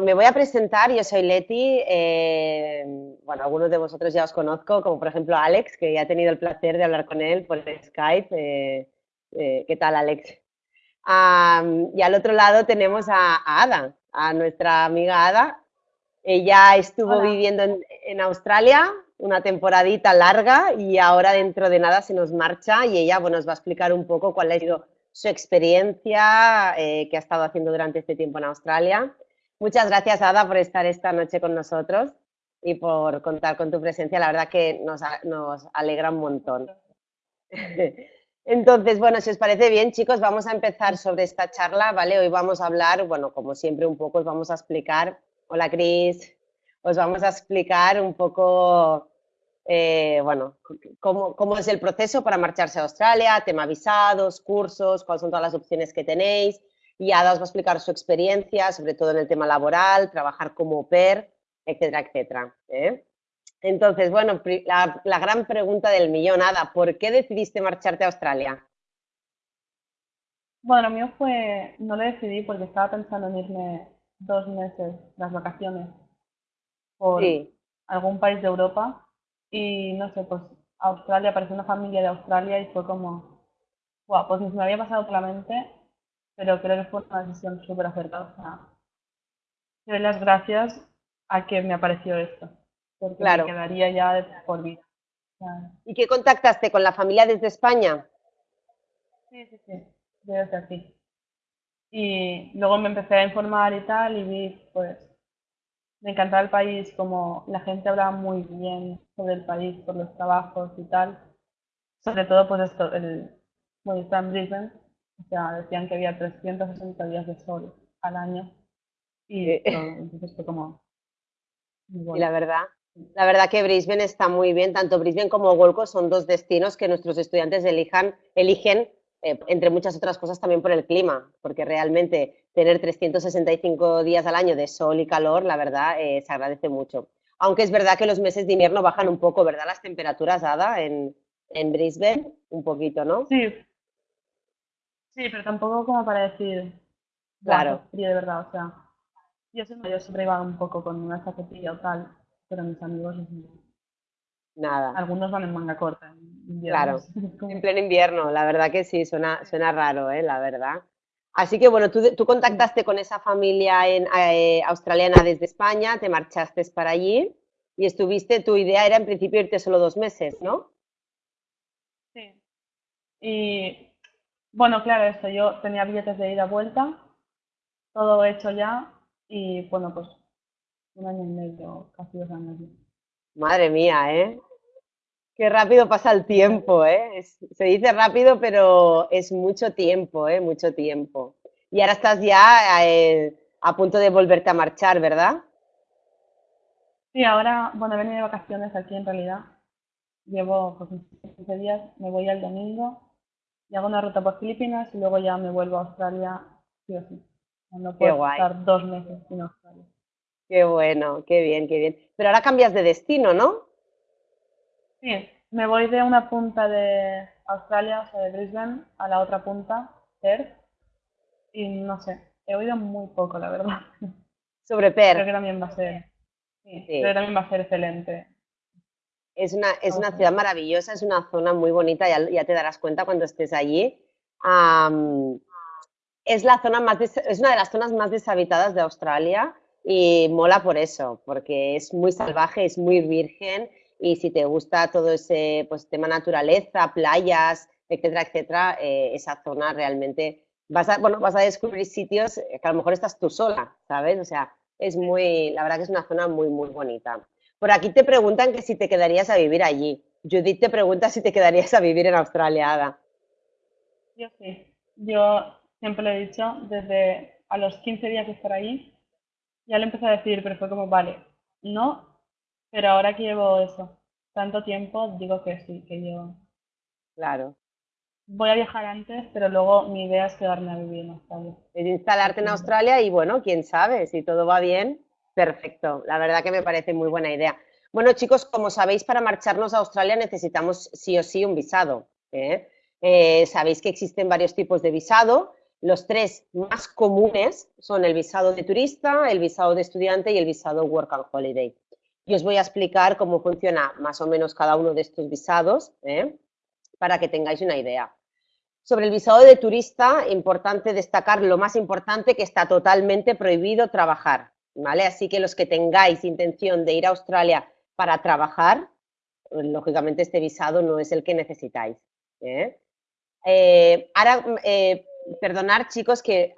Me voy a presentar, yo soy Leti, eh, bueno, algunos de vosotros ya os conozco, como por ejemplo Alex, que ya he tenido el placer de hablar con él por Skype. Eh, eh, ¿Qué tal, Alex? y al otro lado tenemos a, Ada, a nuestra amiga Ada. Ella estuvo viviendo en, Australia una temporadita larga y ahora dentro de nada se nos marcha y ella bueno, nos va a explicar un poco cuál ha sido su experiencia que ha estado haciendo durante este tiempo en Australia Muchas gracias, Ada, por estar esta noche con nosotros y por contar con tu presencia. La verdad que nos, alegra un montón. Entonces, bueno, si os parece bien, chicos, vamos a empezar sobre esta charla, ¿vale? Hoy vamos a hablar, bueno, como siempre un poco os vamos a explicar, hola Cris, os vamos a explicar un poco, eh, bueno, cómo, cómo, es el proceso para marcharse a Australia, tema visados, cursos, cuáles son todas las opciones que tenéis, y Ada os va a explicar su experiencia, sobre todo en el tema laboral, trabajar como PER, etcétera, etcétera. ¿eh? Entonces, bueno, la, gran pregunta del millón, Ada, ¿por qué decidiste marcharte a Australia? Bueno, mío fue, no lo decidí porque estaba pensando en irme dos meses, las vacaciones, por algún país de Europa y no sé, pues Australia, apareció una familia de Australia y fue como, wow, pues me había pasado por la mente pero creo que fue una decisión súper acertada. O sea, doy las gracias a que me apareció esto, porque me quedaría ya por vida. ¿Y qué contactaste con la familia desde España? Sí, sí, sí, desde aquí. Y luego me empecé a informar y tal, y vi, pues, me encantaba el país, como la gente hablaba muy bien sobre el país, por los trabajos y tal. Sobre todo, pues esto, el, bueno, está en Brisbane, o sea, decían que había 360 días de sol al año y entonces fue como... Y la verdad, la verdad que Brisbane está muy bien, tanto Brisbane como Gold Coast son dos destinos que nuestros estudiantes elijan, eligen, eh, entre muchas otras cosas, también por el clima, porque realmente tener 365 días al año de sol y calor, la verdad, eh, se agradece mucho. Aunque es verdad que los meses de invierno bajan un poco, ¿verdad? Las temperaturas, Ada, en, en Brisbane, un poquito, ¿no? Sí, Sí, pero tampoco como para decir, claro, frío de verdad, o sea, yo, yo siempre iba un poco con una chaquetilla o tal, pero mis amigos Nada. Algunos van en manga corta. claro, en pleno invierno, la verdad que sí, suena, suena raro, ¿eh? la verdad. Así que bueno, tú, tú contactaste con esa familia en, eh, australiana desde España, te marchaste para allí y estuviste, tu idea era en principio irte solo dos meses, ¿no? Sí. Y bueno, claro, eso, yo tenía billetes de ida vuelta, todo hecho ya y bueno, pues un año y medio, casi dos años. Madre mía, ¿eh? Qué rápido pasa el tiempo, ¿eh? se dice rápido, pero es mucho tiempo, ¿eh? Mucho tiempo. Y ahora estás ya eh, a punto de volverte a marchar, ¿verdad? Sí, ahora, bueno, he venido de vacaciones aquí en realidad. Llevo pues, 15 días, me voy el domingo y hago una ruta por Filipinas y luego ya me vuelvo a Australia sí o sí. No puedo estar dos meses en Australia. Qué bueno, qué bien, qué bien. Pero ahora cambias de destino, ¿no? Sí, me voy de una punta de Australia, o sea, de Brisbane, a la otra punta, Perth. Y no sé, he oído muy poco, la verdad. Sobre Perth. Creo que también va a ser. Sí, Creo que también va a ser excelente. Es una, es una ciudad maravillosa, es una zona muy bonita, ya, ya te darás cuenta cuando estés allí. es, la zona más es una de las zonas más deshabitadas de Australia y mola por eso, porque es muy salvaje, es muy virgen y si te gusta todo ese pues, tema naturaleza, playas, etcétera, etcétera, eh, esa zona realmente vas a, bueno, vas a descubrir sitios que a lo mejor estás tú sola, ¿sabes? O sea, es muy, la verdad que es una zona muy, muy bonita. Por aquí te preguntan que si te quedarías a vivir allí. Judith te pregunta si te quedarías a vivir en Australia, Ada. Yo sí. Yo siempre lo he dicho, desde a los 15 días de estar allí, ya le empecé a decir, pero fue como, vale, no, pero ahora que llevo eso, tanto tiempo, digo que sí, que yo... Claro. Voy a viajar antes, pero luego mi idea es quedarme a vivir en Australia. Es instalarte en Australia y bueno, quién sabe, si todo va bien, Perfecto, la verdad que me parece muy buena idea. Bueno, chicos, como sabéis, para marcharnos a Australia necesitamos sí o sí un visado. ¿eh? Eh, sabéis que existen varios tipos de visado. Los tres más comunes son el visado de turista, el visado de estudiante y el visado Work and Holiday. Y os voy a explicar cómo funciona más o menos cada uno de estos visados ¿eh? para que tengáis una idea. Sobre el visado de turista, importante destacar lo más importante que está totalmente prohibido trabajar, Así que los que tengáis intención de ir a Australia para trabajar, lógicamente este visado no es el que necesitáis. ¿eh? Eh, ahora, eh, perdonar chicos que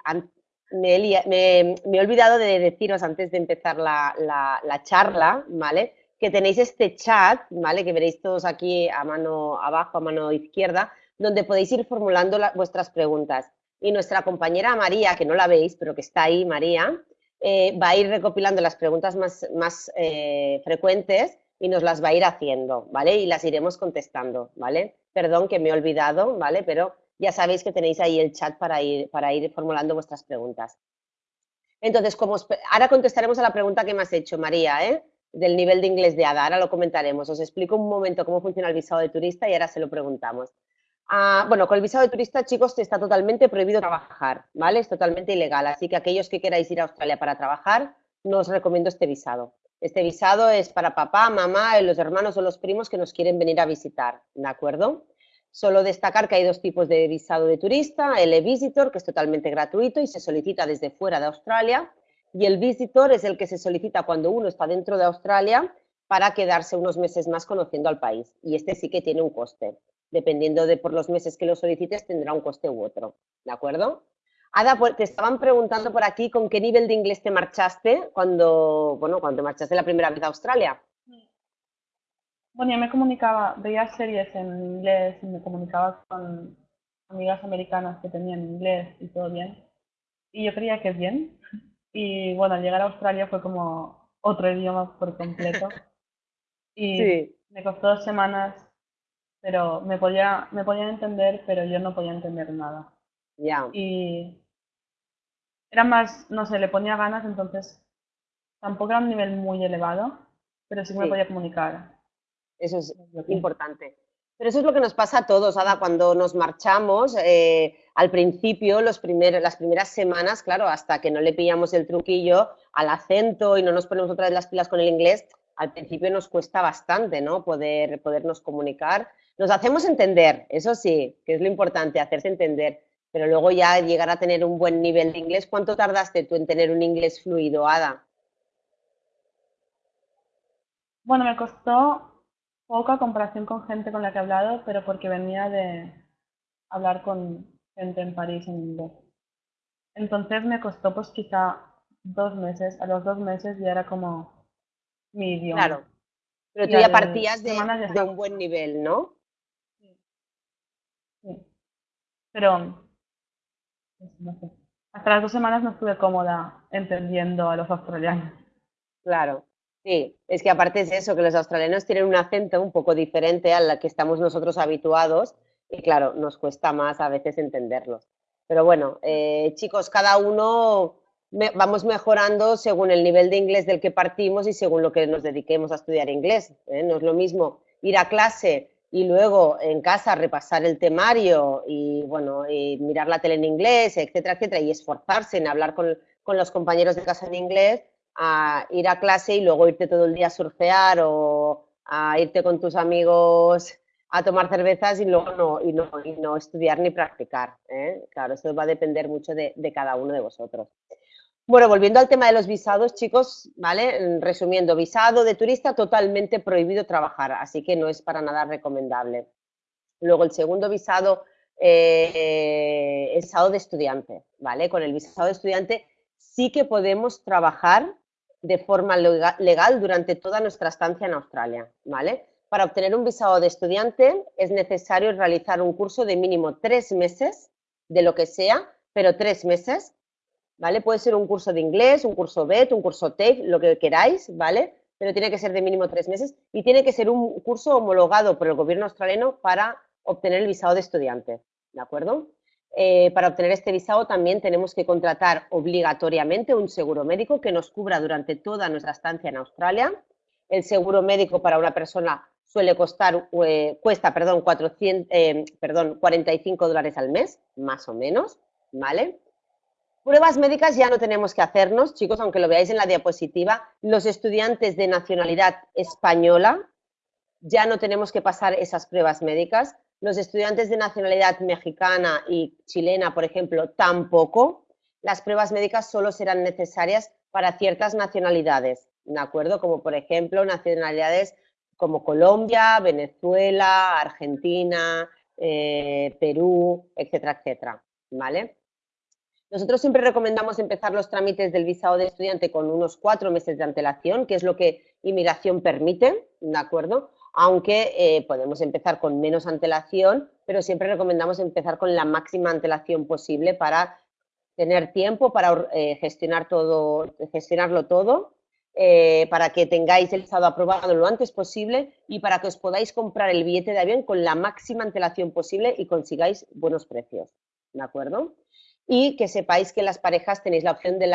me, he olvidado de deciros antes de empezar la, la, charla. Que tenéis este chat. Que veréis todos aquí a mano abajo, a mano izquierda, donde podéis ir formulando vuestras preguntas. Y nuestra compañera María, que no la veis, pero que está ahí, María, eh, va a ir recopilando las preguntas más, más eh, frecuentes y nos las va a ir haciendo, ¿vale? Y las iremos contestando, ¿vale? Perdón que me he olvidado, ¿vale? Pero ya sabéis que tenéis ahí el chat para ir, para ir formulando vuestras preguntas. Entonces, como ahora contestaremos a la pregunta que me has hecho, María, ¿eh? del nivel de inglés de ADA, ahora lo comentaremos. Os explico un momento cómo funciona el visado de turista y ahora se lo preguntamos. Ah, bueno, con el visado de turista, chicos, está totalmente prohibido trabajar, ¿vale? Es totalmente ilegal, así que aquellos que queráis ir a Australia para trabajar, no os recomiendo este visado. Este visado es para papá, mamá, los hermanos o los primos que nos quieren venir a visitar, ¿de acuerdo? Solo destacar que hay dos tipos de visado de turista, el e-visitor, que es totalmente gratuito y se solicita desde fuera de Australia, y el visitor es el que se solicita cuando uno está dentro de Australia para quedarse unos meses más conociendo al país, y este sí que tiene un coste dependiendo de por los meses que lo solicites, tendrá un coste u otro, ¿de acuerdo? Ada, pues, te estaban preguntando por aquí con qué nivel de inglés te marchaste cuando, bueno, cuando te marchaste la primera vez a Australia. Bueno, yo me comunicaba, veía series en inglés y me comunicaba con amigas americanas que tenían inglés y todo bien. Y yo creía que bien. Y bueno, al llegar a Australia fue como otro idioma por completo. Y me costó dos semanas pero me podía, me podían entender, pero yo no podía entender nada. Ya. Y era más, no sé, le ponía ganas, entonces tampoco era un nivel muy elevado, pero sí que me podía comunicar. Eso es importante. Pero eso es lo que nos pasa a todos, Ada, cuando nos marchamos. Eh, al principio, los primeros, las primeras semanas, claro, hasta que no le pillamos el truquillo al acento y no nos ponemos otra vez las pilas con el inglés, al principio nos cuesta bastante, ¿no? Poder, podernos comunicar nos hacemos entender, eso sí, que es lo importante, hacerse entender, pero luego ya llegar a tener un buen nivel de inglés. ¿Cuánto tardaste tú en tener un inglés fluido, Ada? Bueno, me costó poca comparación con gente con la que he hablado, pero porque venía de hablar con gente en París en inglés. Entonces me costó pues quizá dos meses, a los dos meses ya era como mi idioma. Claro, pero tú ya partías de, de un buen nivel, ¿no? Pero, pues, hasta las dos semanas no estuve cómoda entendiendo a los australianos. Claro, sí, es que aparte es eso, que los australianos tienen un acento un poco diferente al que estamos nosotros habituados y claro, nos cuesta más a veces entenderlos. Pero bueno, eh, chicos, cada uno vamos mejorando según el nivel de inglés del que partimos y según lo que nos dediquemos a estudiar inglés. ¿eh? No es lo mismo ir a clase y luego en casa repasar el temario y bueno, y mirar la tele en inglés, etcétera, etcétera, y esforzarse en hablar con, los compañeros de casa en inglés, a ir a clase y luego irte todo el día a surfear o a irte con tus amigos a tomar cervezas y luego no, y no, y no estudiar ni practicar. ¿eh? Claro, eso va a depender mucho de cada uno de vosotros. Bueno, volviendo al tema de los visados, chicos, ¿vale? Resumiendo, visado de turista totalmente prohibido trabajar, así que no es para nada recomendable. Luego, el segundo visado eh, es visado de estudiante, ¿vale? Con el visado de estudiante sí que podemos trabajar de forma legal durante toda nuestra estancia en Australia, ¿vale? Para obtener un visado de estudiante es necesario realizar un curso de mínimo tres meses, de lo que sea, pero tres meses, ¿vale? Puede ser un curso de inglés, un curso BET, un curso TEC, lo que queráis, ¿vale? Pero tiene que ser de mínimo tres meses y tiene que ser un curso homologado por el gobierno australiano para obtener el visado de estudiante, ¿de acuerdo? Eh, para obtener este visado también tenemos que contratar obligatoriamente un seguro médico que nos cubra durante toda nuestra estancia en Australia. El seguro médico para una persona suele costar, eh, cuesta, perdón, 400, eh, perdón, 45 dólares al mes, más o menos. ¿vale? Pruebas médicas ya no tenemos que hacernos, chicos, aunque lo veáis en la diapositiva. Los estudiantes de nacionalidad española ya no tenemos que pasar esas pruebas médicas. Los estudiantes de nacionalidad mexicana y chilena, por ejemplo, tampoco. Las pruebas médicas solo serán necesarias para ciertas nacionalidades, ¿de acuerdo? Como por ejemplo nacionalidades como Colombia, Venezuela, Argentina, eh, Perú, etcétera, etcétera, ¿vale? Nosotros siempre recomendamos empezar los trámites del visado de estudiante con unos cuatro meses de antelación, que es lo que inmigración permite, ¿de acuerdo? Aunque eh, podemos empezar con menos antelación, pero siempre recomendamos empezar con la máxima antelación posible para tener tiempo para eh, gestionar todo, gestionarlo todo, eh, para que tengáis el visado aprobado lo antes posible y para que os podáis comprar el billete de avión con la máxima antelación posible y consigáis buenos precios, ¿de acuerdo? Y que sepáis que las parejas tenéis la opción del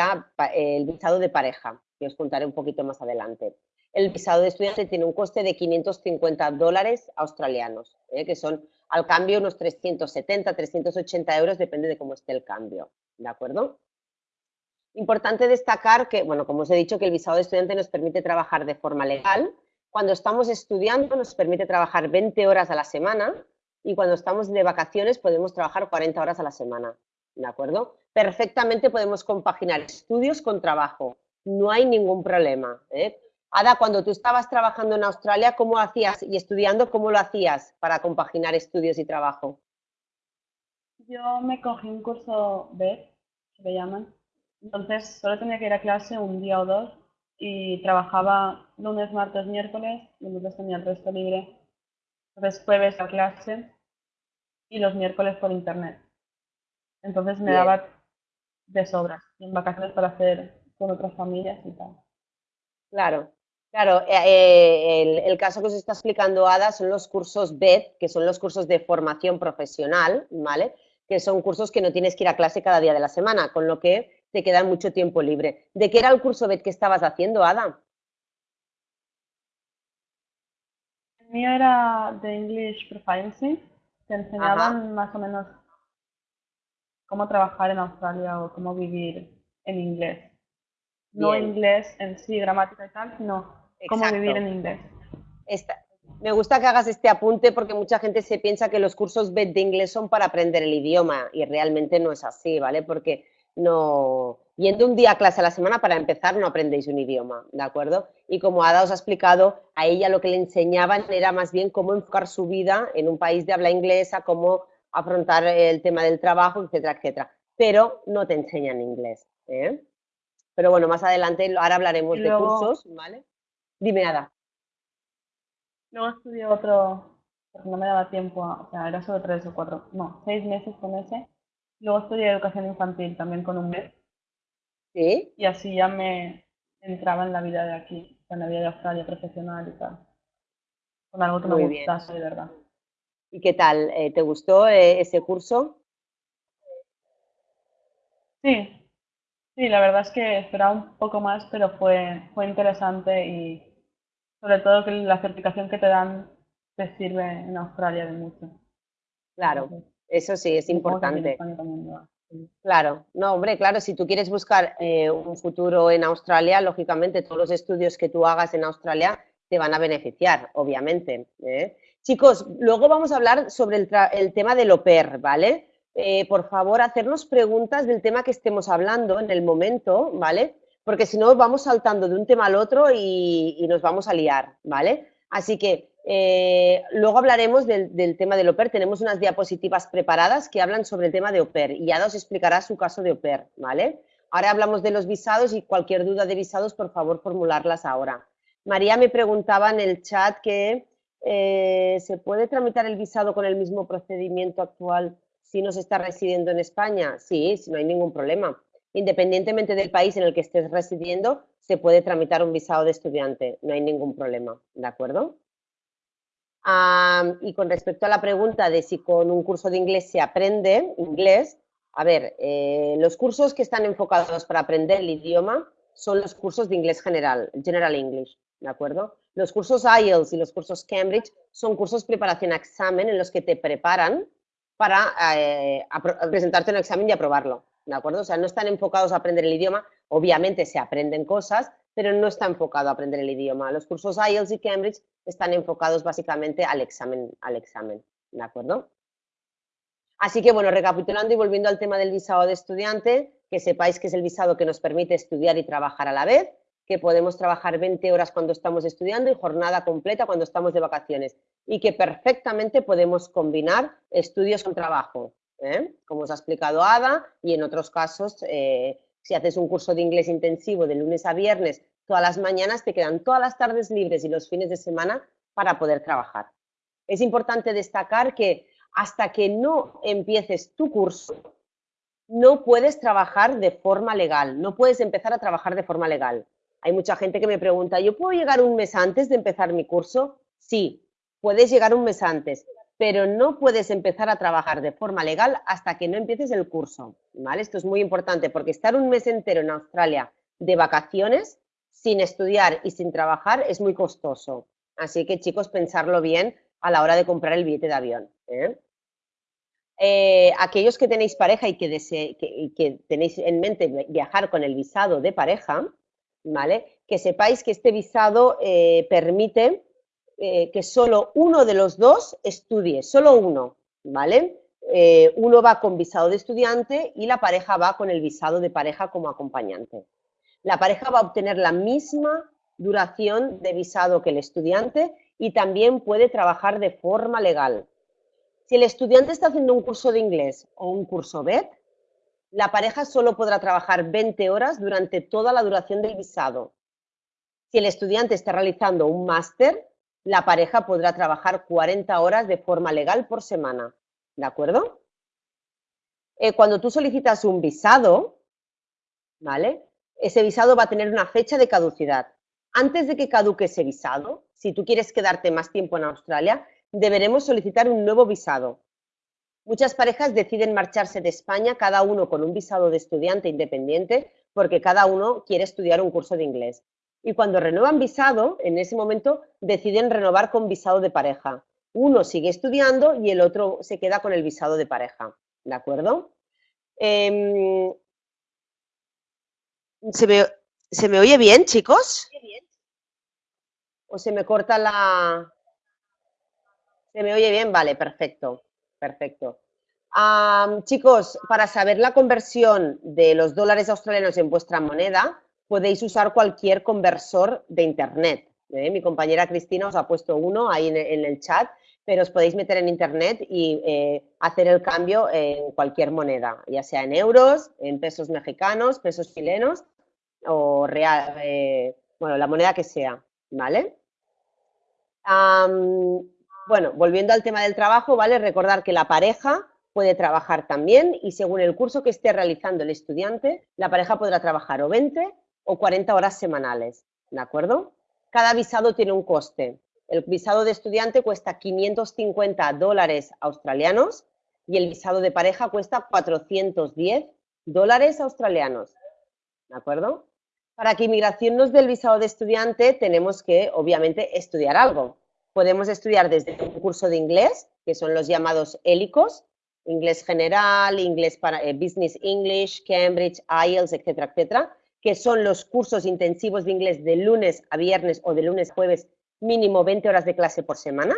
visado de pareja, que os contaré un poquito más adelante. El visado de estudiante tiene un coste de 550 dólares australianos, ¿eh? que son al cambio unos 370, 380 euros, depende de cómo esté el cambio, ¿de acuerdo? Importante destacar que, bueno, como os he dicho, que el visado de estudiante nos permite trabajar de forma legal. Cuando estamos estudiando nos permite trabajar 20 horas a la semana y cuando estamos de vacaciones podemos trabajar 40 horas a la semana. ¿De acuerdo? Perfectamente podemos compaginar estudios con trabajo, no hay ningún problema. ¿eh? Ada, cuando tú estabas trabajando en Australia, ¿cómo hacías y estudiando, cómo lo hacías para compaginar estudios y trabajo? Yo me cogí un curso B, que le llaman, entonces solo tenía que ir a clase un día o dos y trabajaba lunes, martes, miércoles, y lunes tenía el resto libre, entonces jueves a clase y los miércoles por internet. Entonces me daba de sobra en vacaciones para hacer con otras familias y tal. Claro, claro. Eh, eh, el, caso que os está explicando Ada son los cursos BED, que son los cursos de formación profesional, ¿vale? Que son cursos que no tienes que ir a clase cada día de la semana, con lo que te queda mucho tiempo libre. ¿De qué era el curso BED que estabas haciendo, Ada? El mío era de English Proficiency, te enseñaban más o menos cómo trabajar en Australia o cómo vivir en inglés. No inglés en sí, gramática y tal, sino cómo vivir en inglés. me gusta que hagas este apunte porque mucha gente se piensa que los cursos BED de inglés son para aprender el idioma y realmente no es así, ¿vale? Porque no, yendo un día a clase a la semana para empezar no aprendéis un idioma, ¿de acuerdo? Y como Ada os ha explicado, a ella lo que le enseñaban era más bien cómo enfocar su vida en un país de habla inglesa, cómo afrontar el tema del trabajo, etcétera, etcétera. Pero no te enseñan inglés. ¿eh? Pero bueno, más adelante, ahora hablaremos de cursos, ¿vale? Dime nada. Luego estudié otro, porque no me daba tiempo, o sea, era solo tres o cuatro, no, seis meses con ese. Luego estudié educación infantil también con un mes. ¿Sí? Y así ya me entraba en la vida de aquí, en la vida de Australia profesional y tal. Con algo que me gustase, de verdad. ¿Y qué tal? Eh, ¿Te gustó eh, ese curso? Sí, sí, la verdad es que esperaba un poco más, pero fue, fue interesante y sobre todo que la certificación que te dan te sirve en Australia de mucho. Claro, eso sí, es importante. Claro, no, hombre, claro, si tú quieres buscar eh, un futuro en Australia, lógicamente todos los estudios que tú hagas en Australia te van a beneficiar, obviamente. Chicos, luego vamos a hablar sobre el, tema del pair, ¿vale? Eh, por favor, hacernos preguntas del tema que estemos hablando en el momento, ¿vale? Porque si no, vamos saltando de un tema al otro y, nos vamos a liar, ¿vale? Así que eh, luego hablaremos del, tema del pair. Tenemos unas diapositivas preparadas que hablan sobre el tema de pair y ya os explicará su caso de pair, ¿vale? Ahora hablamos de los visados y cualquier duda de visados, por favor, formularlas ahora. María me preguntaba en el chat que eh, ¿se puede tramitar el visado con el mismo procedimiento actual si no se está residiendo en España? Sí, no hay ningún problema. Independientemente del país en el que estés residiendo, se puede tramitar un visado de estudiante, no hay ningún problema, ¿de acuerdo? y con respecto a la pregunta de si con un curso de inglés se aprende inglés, a ver, eh, los cursos que están enfocados para aprender el idioma son los cursos de inglés general, General English, ¿de acuerdo? Los cursos IELTS y los cursos Cambridge son cursos preparación a examen en los que te preparan para eh, presentarte un examen y aprobarlo, ¿de acuerdo? O sea, no están enfocados a aprender el idioma, obviamente se aprenden cosas, pero no está enfocado a aprender el idioma. Los cursos IELTS y Cambridge están enfocados básicamente al examen, al examen, ¿de acuerdo? Así que, bueno, recapitulando y volviendo al tema del visado de estudiante, que sepáis que es el visado que nos permite estudiar y trabajar a la vez, que podemos trabajar 20 horas cuando estamos estudiando y jornada completa cuando estamos de vacaciones y que perfectamente podemos combinar estudios con trabajo, ¿eh? como os ha explicado Ada, y en otros casos, eh, si haces un curso de inglés intensivo de lunes a viernes, todas las mañanas te quedan todas las tardes libres y los fines de semana para poder trabajar. Es importante destacar que hasta que no empieces tu curso, no puedes trabajar de forma legal, no puedes empezar a trabajar de forma legal. Hay mucha gente que me pregunta, ¿yo puedo llegar un mes antes de empezar mi curso? Sí, puedes llegar un mes antes, pero no puedes empezar a trabajar de forma legal hasta que no empieces el curso, ¿vale? Esto es muy importante porque estar un mes entero en Australia de vacaciones sin estudiar y sin trabajar es muy costoso. Así que chicos, pensarlo bien a la hora de comprar el billete de avión. ¿eh? Eh, aquellos que tenéis pareja y que tenéis en mente viajar con el visado de pareja, ¿vale? Que sepáis que este visado eh, permite eh, que solo uno de los dos estudie, solo uno, ¿vale? Eh, uno va con visado de estudiante y la pareja va con el visado de pareja como acompañante. La pareja va a obtener la misma duración de visado que el estudiante y también puede trabajar de forma legal. Si el estudiante está haciendo un curso de inglés o un curso BED, la pareja solo podrá trabajar 20 horas durante toda la duración del visado. Si el estudiante está realizando un máster, la pareja podrá trabajar 40 horas de forma legal por semana. ¿De acuerdo? Eh, cuando tú solicitas un visado, ¿vale? Ese visado va a tener una fecha de caducidad. Antes de que caduque ese visado, si tú quieres quedarte más tiempo en Australia, deberemos solicitar un nuevo visado. Muchas parejas deciden marcharse de España, cada uno con un visado de estudiante independiente, porque cada uno quiere estudiar un curso de inglés. Y cuando renuevan visado, en ese momento deciden renovar con visado de pareja. Uno sigue estudiando y el otro se queda con el visado de pareja. ¿De acuerdo? Em, ¿se, me, ¿Se me oye bien, chicos? ¿O se me corta la...? ¿Se me oye bien? Vale, perfecto. Perfecto. chicos, para saber la conversión de los dólares australianos en vuestra moneda, podéis usar cualquier conversor de Internet. ¿eh? Mi compañera Cristina os ha puesto uno ahí en, el chat, pero os podéis meter en Internet y eh, hacer el cambio en cualquier moneda, ya sea en euros, en pesos mexicanos, pesos chilenos o real, eh, bueno, la moneda que sea, ¿vale? Bueno, volviendo al tema del trabajo, ¿vale? Recordar que la pareja puede trabajar también y según el curso que esté realizando el estudiante, la pareja podrá trabajar o 20 o 40 horas semanales, ¿de acuerdo? Cada visado tiene un coste. El visado de estudiante cuesta 550 dólares australianos y el visado de pareja cuesta 410 dólares australianos, ¿de acuerdo? Para que inmigración nos dé el visado de estudiante tenemos que, obviamente, estudiar algo podemos estudiar desde un curso de inglés, que son los llamados hélicos, inglés general, inglés para eh, Business English, Cambridge, IELTS, etcétera, etcétera, que son los cursos intensivos de inglés de lunes a viernes o de lunes a jueves, mínimo 20 horas de clase por semana,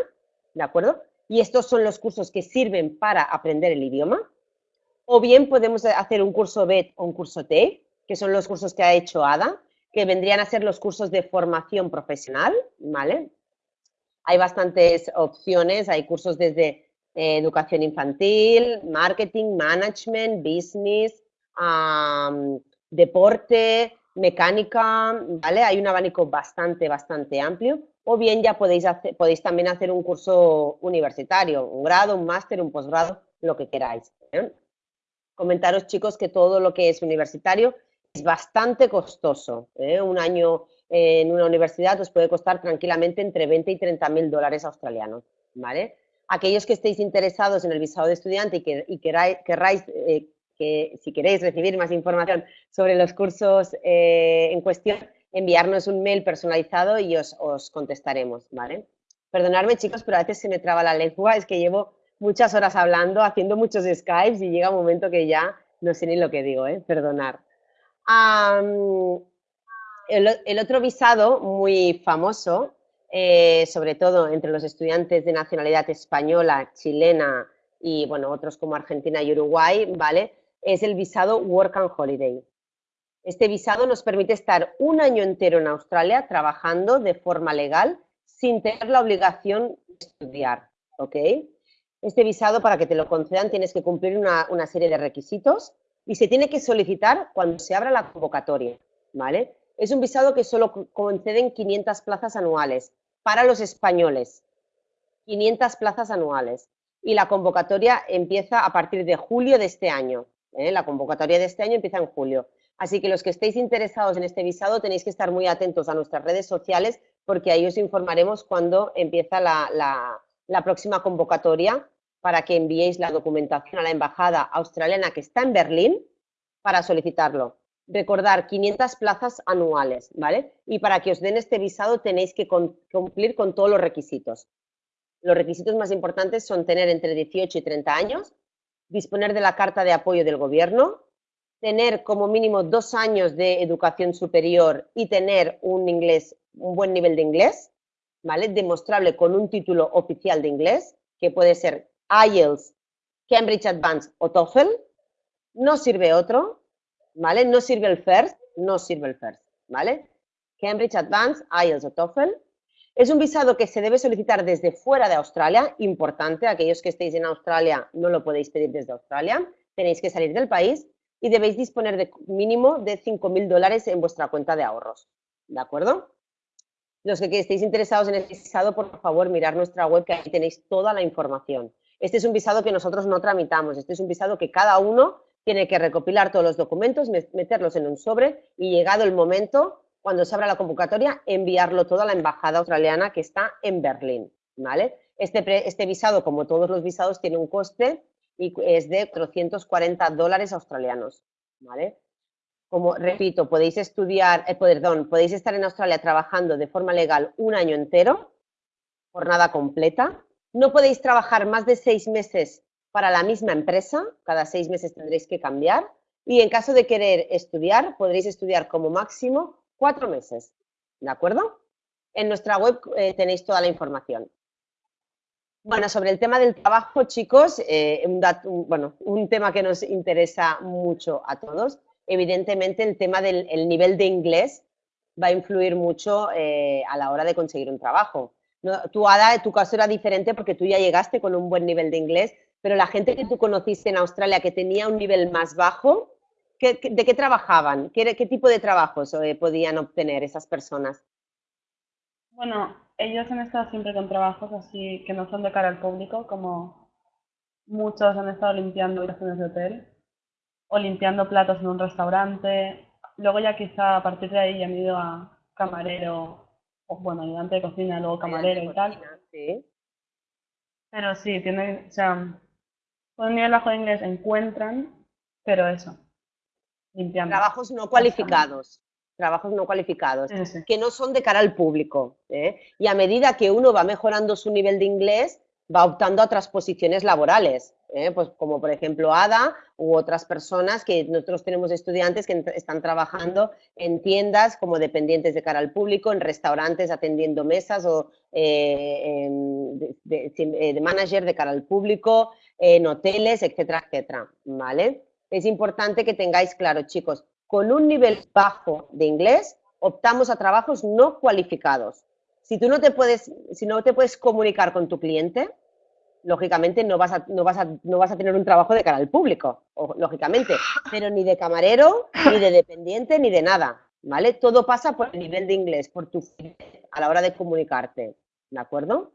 ¿de acuerdo? Y estos son los cursos que sirven para aprender el idioma. O bien podemos hacer un curso BET o un curso T, que son los cursos que ha hecho ADA, que vendrían a ser los cursos de formación profesional, ¿vale? Hay bastantes opciones, hay cursos desde eh, educación infantil, marketing, management, business, deporte, mecánica, ¿vale? Hay un abanico bastante, bastante amplio. O bien ya podéis, hacer, podéis también hacer un curso universitario, un grado, un máster, un posgrado, lo que queráis. ¿eh? Comentaros, chicos, que todo lo que es universitario es bastante costoso. ¿eh? Un año en una universidad os puede costar tranquilamente entre 20 y 30 mil dólares australianos, ¿vale? Aquellos que estéis interesados en el visado de estudiante y, que, y queráis, eh, que si queréis recibir más información sobre los cursos eh, en cuestión, enviarnos un mail personalizado y os, os contestaremos, ¿vale? Perdonadme, chicos, pero a veces se me traba la lengua, es que llevo muchas horas hablando, haciendo muchos Skypes y llega un momento que ya no sé ni lo que digo, ¿eh? perdonar. El, otro visado muy famoso, eh, sobre todo entre los estudiantes de nacionalidad española, chilena y bueno, otros como Argentina y Uruguay, ¿vale? Es el visado Work and Holiday. Este visado nos permite estar un año entero en Australia trabajando de forma legal sin tener la obligación de estudiar, ¿ok? Este visado, para que te lo concedan, tienes que cumplir una, serie de requisitos y se tiene que solicitar cuando se abra la convocatoria, ¿vale? Es un visado que solo conceden 500 plazas anuales para los españoles, 500 plazas anuales. Y la convocatoria empieza a partir de julio de este año. ¿eh? La convocatoria de este año empieza en julio. Así que los que estéis interesados en este visado tenéis que estar muy atentos a nuestras redes sociales porque ahí os informaremos cuando empieza la, próxima convocatoria para que enviéis la documentación a la embajada australiana que está en Berlín para solicitarlo. Recordar 500 plazas anuales, ¿vale? Y para que os den este visado tenéis que cumplir con todos los requisitos. Los requisitos más importantes son tener entre 18 y 30 años, disponer de la carta de apoyo del gobierno, tener como mínimo dos años de educación superior y tener un inglés, un buen nivel de inglés, ¿vale? Demostrable con un título oficial de inglés, que puede ser IELTS, Cambridge Advanced o TOEFL. No sirve otro, ¿vale? No sirve el FIRST, no sirve el FIRST, ¿vale? Cambridge Advanced, IELTS o TOEFL. Es un visado que se debe solicitar desde fuera de Australia, importante, aquellos que estéis en Australia no lo podéis pedir desde Australia, tenéis que salir del país y debéis disponer de mínimo de 5.000 dólares en vuestra cuenta de ahorros. ¿De acuerdo? Los que estéis interesados en el visado, por favor, mirar nuestra web, que ahí tenéis toda la información. Este es un visado que nosotros no tramitamos, este es un visado que cada uno tiene que recopilar todos los documentos, meterlos en un sobre y llegado el momento, cuando se abra la convocatoria, enviarlo todo a la embajada australiana que está en Berlín. ¿vale? Este, este visado, como todos los visados, tiene un coste y es de 440 dólares australianos, ¿vale? Como repito, podéis estudiar, eh, perdón, podéis estar en Australia trabajando de forma legal un año entero, jornada completa. No podéis trabajar más de seis meses para la misma empresa, cada seis meses tendréis que cambiar. Y en caso de querer estudiar, podréis estudiar como máximo cuatro meses, ¿de acuerdo? En nuestra web eh, tenéis toda la información. Bueno, sobre el tema del trabajo, chicos, eh, un, bueno, un tema que nos interesa mucho a todos. Evidentemente, el tema del nivel de inglés va a influir mucho eh, a la hora de conseguir un trabajo. No, tú, Ada, tu caso era diferente porque tú ya llegaste con un buen nivel de inglés, pero la gente que tú conociste en Australia que tenía un nivel más bajo, ¿de qué trabajaban? ¿Qué, qué tipo de trabajos eh, podían obtener esas personas? Bueno, ellos han estado siempre con trabajos así que no son de cara al público, como muchos han estado limpiando habitaciones de hotel o limpiando platos en un restaurante. Luego ya quizá a partir de ahí ya han ido a camarero, o bueno, ayudante de cocina, luego camarero y tal. Sí. Pero sí, tienen, o sea, con un nivel bajo de inglés encuentran, pero eso. Trabajos no cualificados trabajos no cualificados, que no son de cara al público. ¿eh? Y a medida que uno va mejorando su nivel de inglés, va optando a otras posiciones laborales, ¿eh? pues como por ejemplo Ada u otras personas que nosotros tenemos estudiantes que están trabajando en tiendas como dependientes de cara al público, en restaurantes atendiendo mesas o eh, de, de, manager de cara al público, en hoteles, etcétera, etcétera, ¿vale? Es importante que tengáis claro, chicos, con un nivel bajo de inglés, optamos a trabajos no cualificados. Si tú no te puedes, si no te puedes comunicar con tu cliente, lógicamente no vas a, no vas a, no vas a tener un trabajo de cara al público, lógicamente, pero ni de camarero, ni de dependiente, ni de nada, ¿vale? Todo pasa por el nivel de inglés, por tu a la hora de comunicarte, ¿de acuerdo?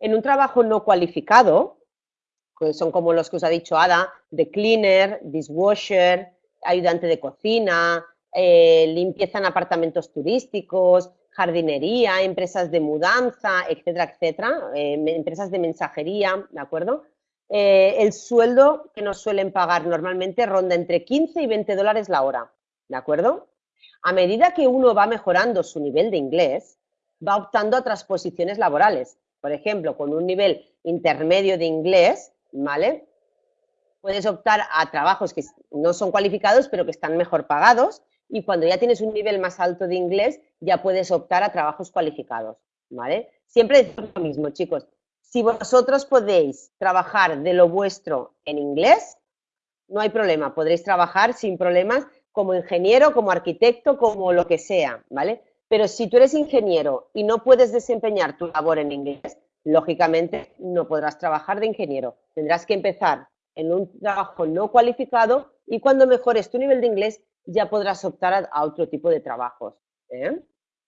En un trabajo no cualificado, que son como los que os ha dicho Ada, de cleaner, dishwasher, ayudante de cocina, eh, limpieza en apartamentos turísticos, jardinería, empresas de mudanza, etcétera, etcétera, eh, empresas de mensajería, ¿de acuerdo? Eh, el sueldo que nos suelen pagar normalmente ronda entre 15 y 20 dólares la hora, ¿de acuerdo? A medida que uno va mejorando su nivel de inglés, va optando a otras posiciones laborales. Por ejemplo, con un nivel intermedio de inglés, ¿vale? Puedes optar a trabajos que no son cualificados, pero que están mejor pagados, y cuando ya tienes un nivel más alto de inglés, ya puedes optar a trabajos cualificados, ¿vale? Siempre decimos lo mismo, chicos. Si vosotros podéis trabajar de lo vuestro en inglés, no hay problema, podréis trabajar sin problemas como ingeniero, como arquitecto, como lo que sea, ¿vale? Pero si tú eres ingeniero y no puedes desempeñar tu labor en inglés, lógicamente no podrás trabajar de ingeniero. Tendrás que empezar en un trabajo no cualificado y cuando mejores tu nivel de inglés ya podrás optar a, otro tipo de trabajos. ¿Eh?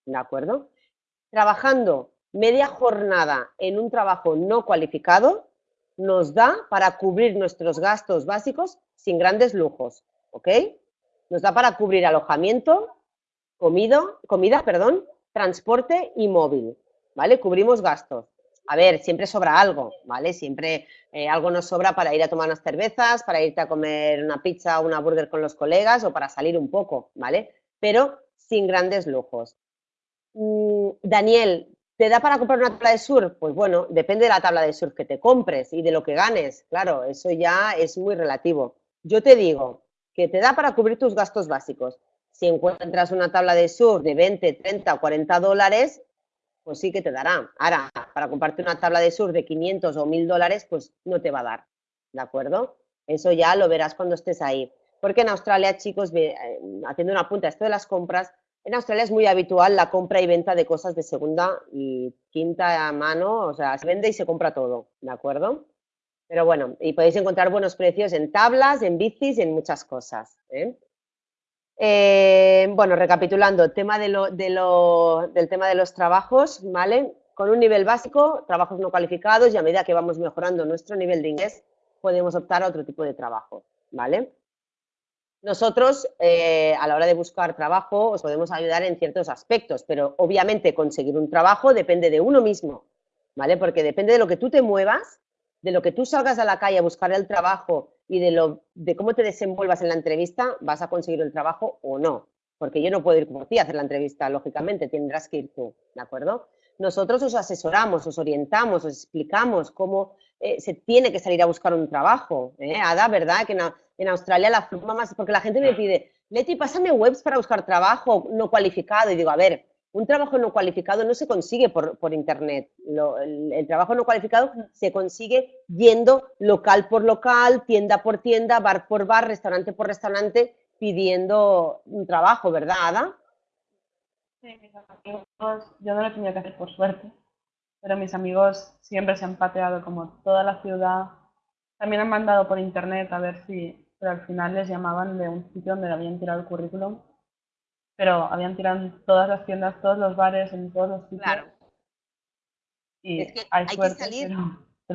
¿De acuerdo? Trabajando media jornada en un trabajo no cualificado nos da para cubrir nuestros gastos básicos sin grandes lujos, ¿ok? Nos da para cubrir alojamiento, comido, comida, perdón, transporte y móvil, ¿vale? Cubrimos gastos. A ver, siempre sobra algo, ¿vale? Siempre eh, algo nos sobra para ir a tomar unas cervezas, para irte a comer una pizza o una burger con los colegas o para salir un poco, ¿vale? Pero sin grandes lujos. Mm, Daniel, ¿te da para comprar una tabla de surf? Pues bueno, depende de la tabla de surf que te compres y de lo que ganes. Claro, eso ya es muy relativo. Yo te digo que te da para cubrir tus gastos básicos. Si encuentras una tabla de surf de 20, 30 o 40 dólares, pues sí que te dará. Ahora, para comprarte una tabla de surf de 500 o 1000 dólares, pues no te va a dar, ¿de acuerdo? Eso ya lo verás cuando estés ahí. Porque en Australia, chicos, eh, haciendo una punta, esto de las compras, en Australia es muy habitual la compra y venta de cosas de segunda y quinta mano, o sea, se vende y se compra todo, ¿de acuerdo? Pero bueno, y podéis encontrar buenos precios en tablas, en bicis y en muchas cosas. ¿eh? Eh, bueno, recapitulando, tema de lo, del tema de los trabajos, ¿vale? Con un nivel básico, trabajos no cualificados y a medida que vamos mejorando nuestro nivel de inglés, podemos optar a otro tipo de trabajo, ¿vale? Nosotros, eh, a la hora de buscar trabajo, os podemos ayudar en ciertos aspectos, pero obviamente conseguir un trabajo depende de uno mismo, ¿vale? Porque depende de lo que tú te muevas, de lo que tú salgas a la calle a buscar el trabajo y de, lo, de cómo te desenvuelvas en la entrevista, vas a conseguir el trabajo o no. Porque yo no puedo ir por ti a hacer la entrevista, lógicamente, tendrás que ir tú, ¿de acuerdo? Nosotros os asesoramos, os orientamos, os explicamos cómo eh, se tiene que salir a buscar un trabajo. ¿eh? Ada, ¿verdad? Que en, Australia la forma más, porque la gente me pide, Leti, pásame webs para buscar trabajo no cualificado. Y digo, a ver, un trabajo no cualificado no se consigue por, Internet. el, trabajo no cualificado se consigue yendo local por local, tienda por tienda, bar por bar, restaurante por restaurante, pidiendo un trabajo, ¿verdad, Ada? Sí, mis amigos, yo no lo he tenido que hacer por suerte, pero mis amigos siempre se han pateado como toda la ciudad. También han mandado por Internet a ver si, pero al final les llamaban de un sitio donde habían tirado el currículum pero habían tirado en todas las tiendas, todos los bares, en todos los sitios. Claro. Y hay, que salir,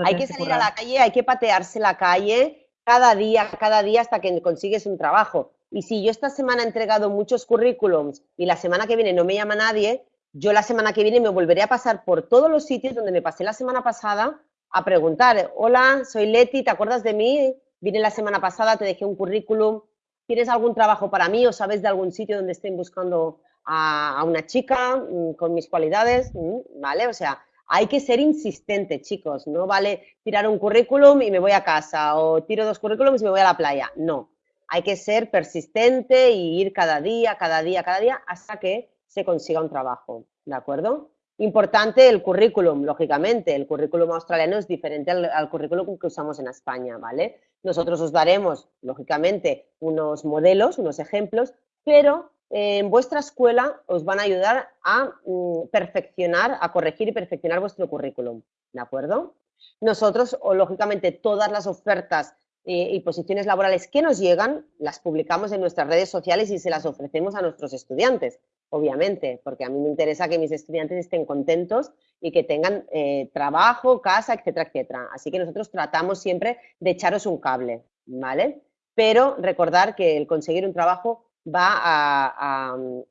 hay que salir a la calle, hay que patearse la calle cada día, cada día hasta que consigues un trabajo. Y si yo esta semana he entregado muchos currículums y la semana que viene no me llama nadie, yo la semana que viene me volveré a pasar por todos los sitios donde me pasé la semana pasada a preguntar, hola, soy Leti, ¿te acuerdas de mí? Vine la semana pasada, te dejé un currículum, ¿Tienes algún trabajo para mí o sabes de algún sitio donde estén buscando a, una chica mm, con mis cualidades? Mm, ¿Vale? O sea, hay que ser insistente, chicos. No vale tirar un currículum y me voy a casa o tiro dos currículums y me voy a la playa. No. Hay que ser persistente y ir cada día, cada día, cada día hasta que se consiga un trabajo. ¿De acuerdo? Importante el currículum, lógicamente. El currículum australiano es diferente al, currículum que usamos en España, ¿vale? Nosotros os daremos, lógicamente, unos modelos, unos ejemplos, pero en vuestra escuela os van a ayudar a mm, perfeccionar, a corregir y perfeccionar vuestro currículum, ¿de acuerdo? Nosotros, o lógicamente, todas las ofertas eh, y posiciones laborales que nos llegan, las publicamos en nuestras redes sociales y se las ofrecemos a nuestros estudiantes obviamente, porque a mí me interesa que mis estudiantes estén contentos y que tengan eh, trabajo, casa, etcétera, etcétera. Así que nosotros tratamos siempre de echaros un cable, ¿vale? Pero recordar que el conseguir un trabajo va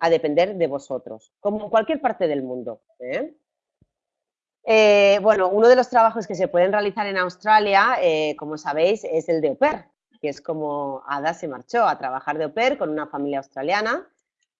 a, depender de vosotros, como en cualquier parte del mundo. ¿eh? Eh, bueno, uno de los trabajos que se pueden realizar en Australia, como sabéis, es el de au pair, que es como Ada se marchó a trabajar de au pair con una familia australiana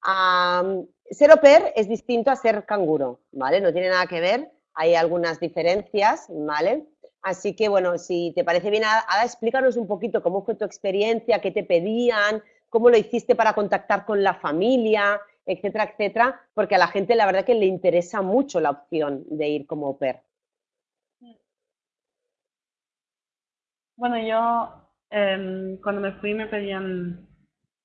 ser au pair es distinto a ser canguro, ¿vale? No tiene nada que ver, hay algunas diferencias, ¿vale? Así que, bueno, si te parece bien, Ada, explícanos un poquito cómo fue tu experiencia, qué te pedían, cómo lo hiciste para contactar con la familia, etcétera, etcétera, porque a la gente la verdad que le interesa mucho la opción de ir como au pair. Bueno, yo cuando me fui me pedían,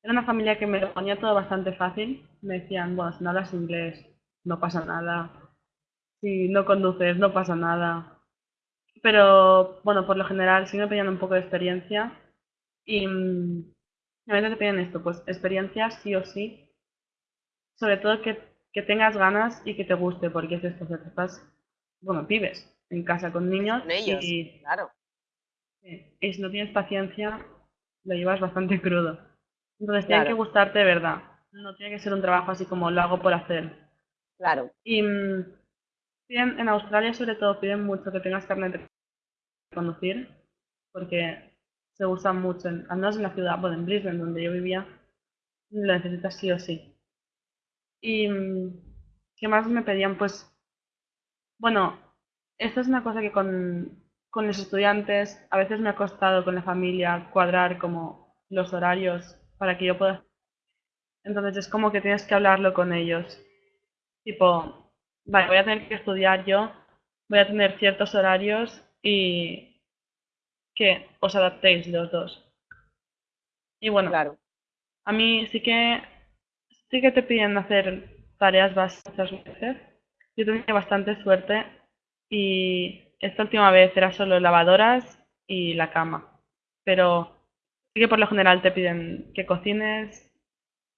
era una familia que me lo ponía todo bastante fácil, me decían, bueno, si no hablas inglés, no pasa nada, si no conduces, no pasa nada, pero bueno, por lo general sí me pedían un poco de experiencia y mm, a veces te piden esto, pues experiencia sí o sí, sobre todo que, que tengas ganas y que te guste, porque es esto, que estás, bueno, vives en casa con niños y, claro. y si no tienes paciencia, lo llevas bastante crudo. Entonces tiene que gustarte de verdad, no tiene que ser un trabajo así como lo hago por hacer. Claro. Y mm, en Australia sobre todo piden mucho que tengas carnet de conducir, porque se usa mucho, al menos en la ciudad, bueno, en Brisbane, donde yo vivía, lo necesitas sí o sí. Y ¿qué más me pedían? Pues, bueno, esto es una cosa que con, con los estudiantes a veces me ha costado con la familia cuadrar como los horarios para que yo pueda... Entonces es como que tienes que hablarlo con ellos. Tipo, vale, voy a tener que estudiar yo, voy a tener ciertos horarios y que os adaptéis los dos. Y bueno, claro. a mí sí que sí que te piden hacer tareas básicas veces. Yo tenía bastante suerte y esta última vez era solo lavadoras y la cama. Pero sí que por lo general te piden que cocines,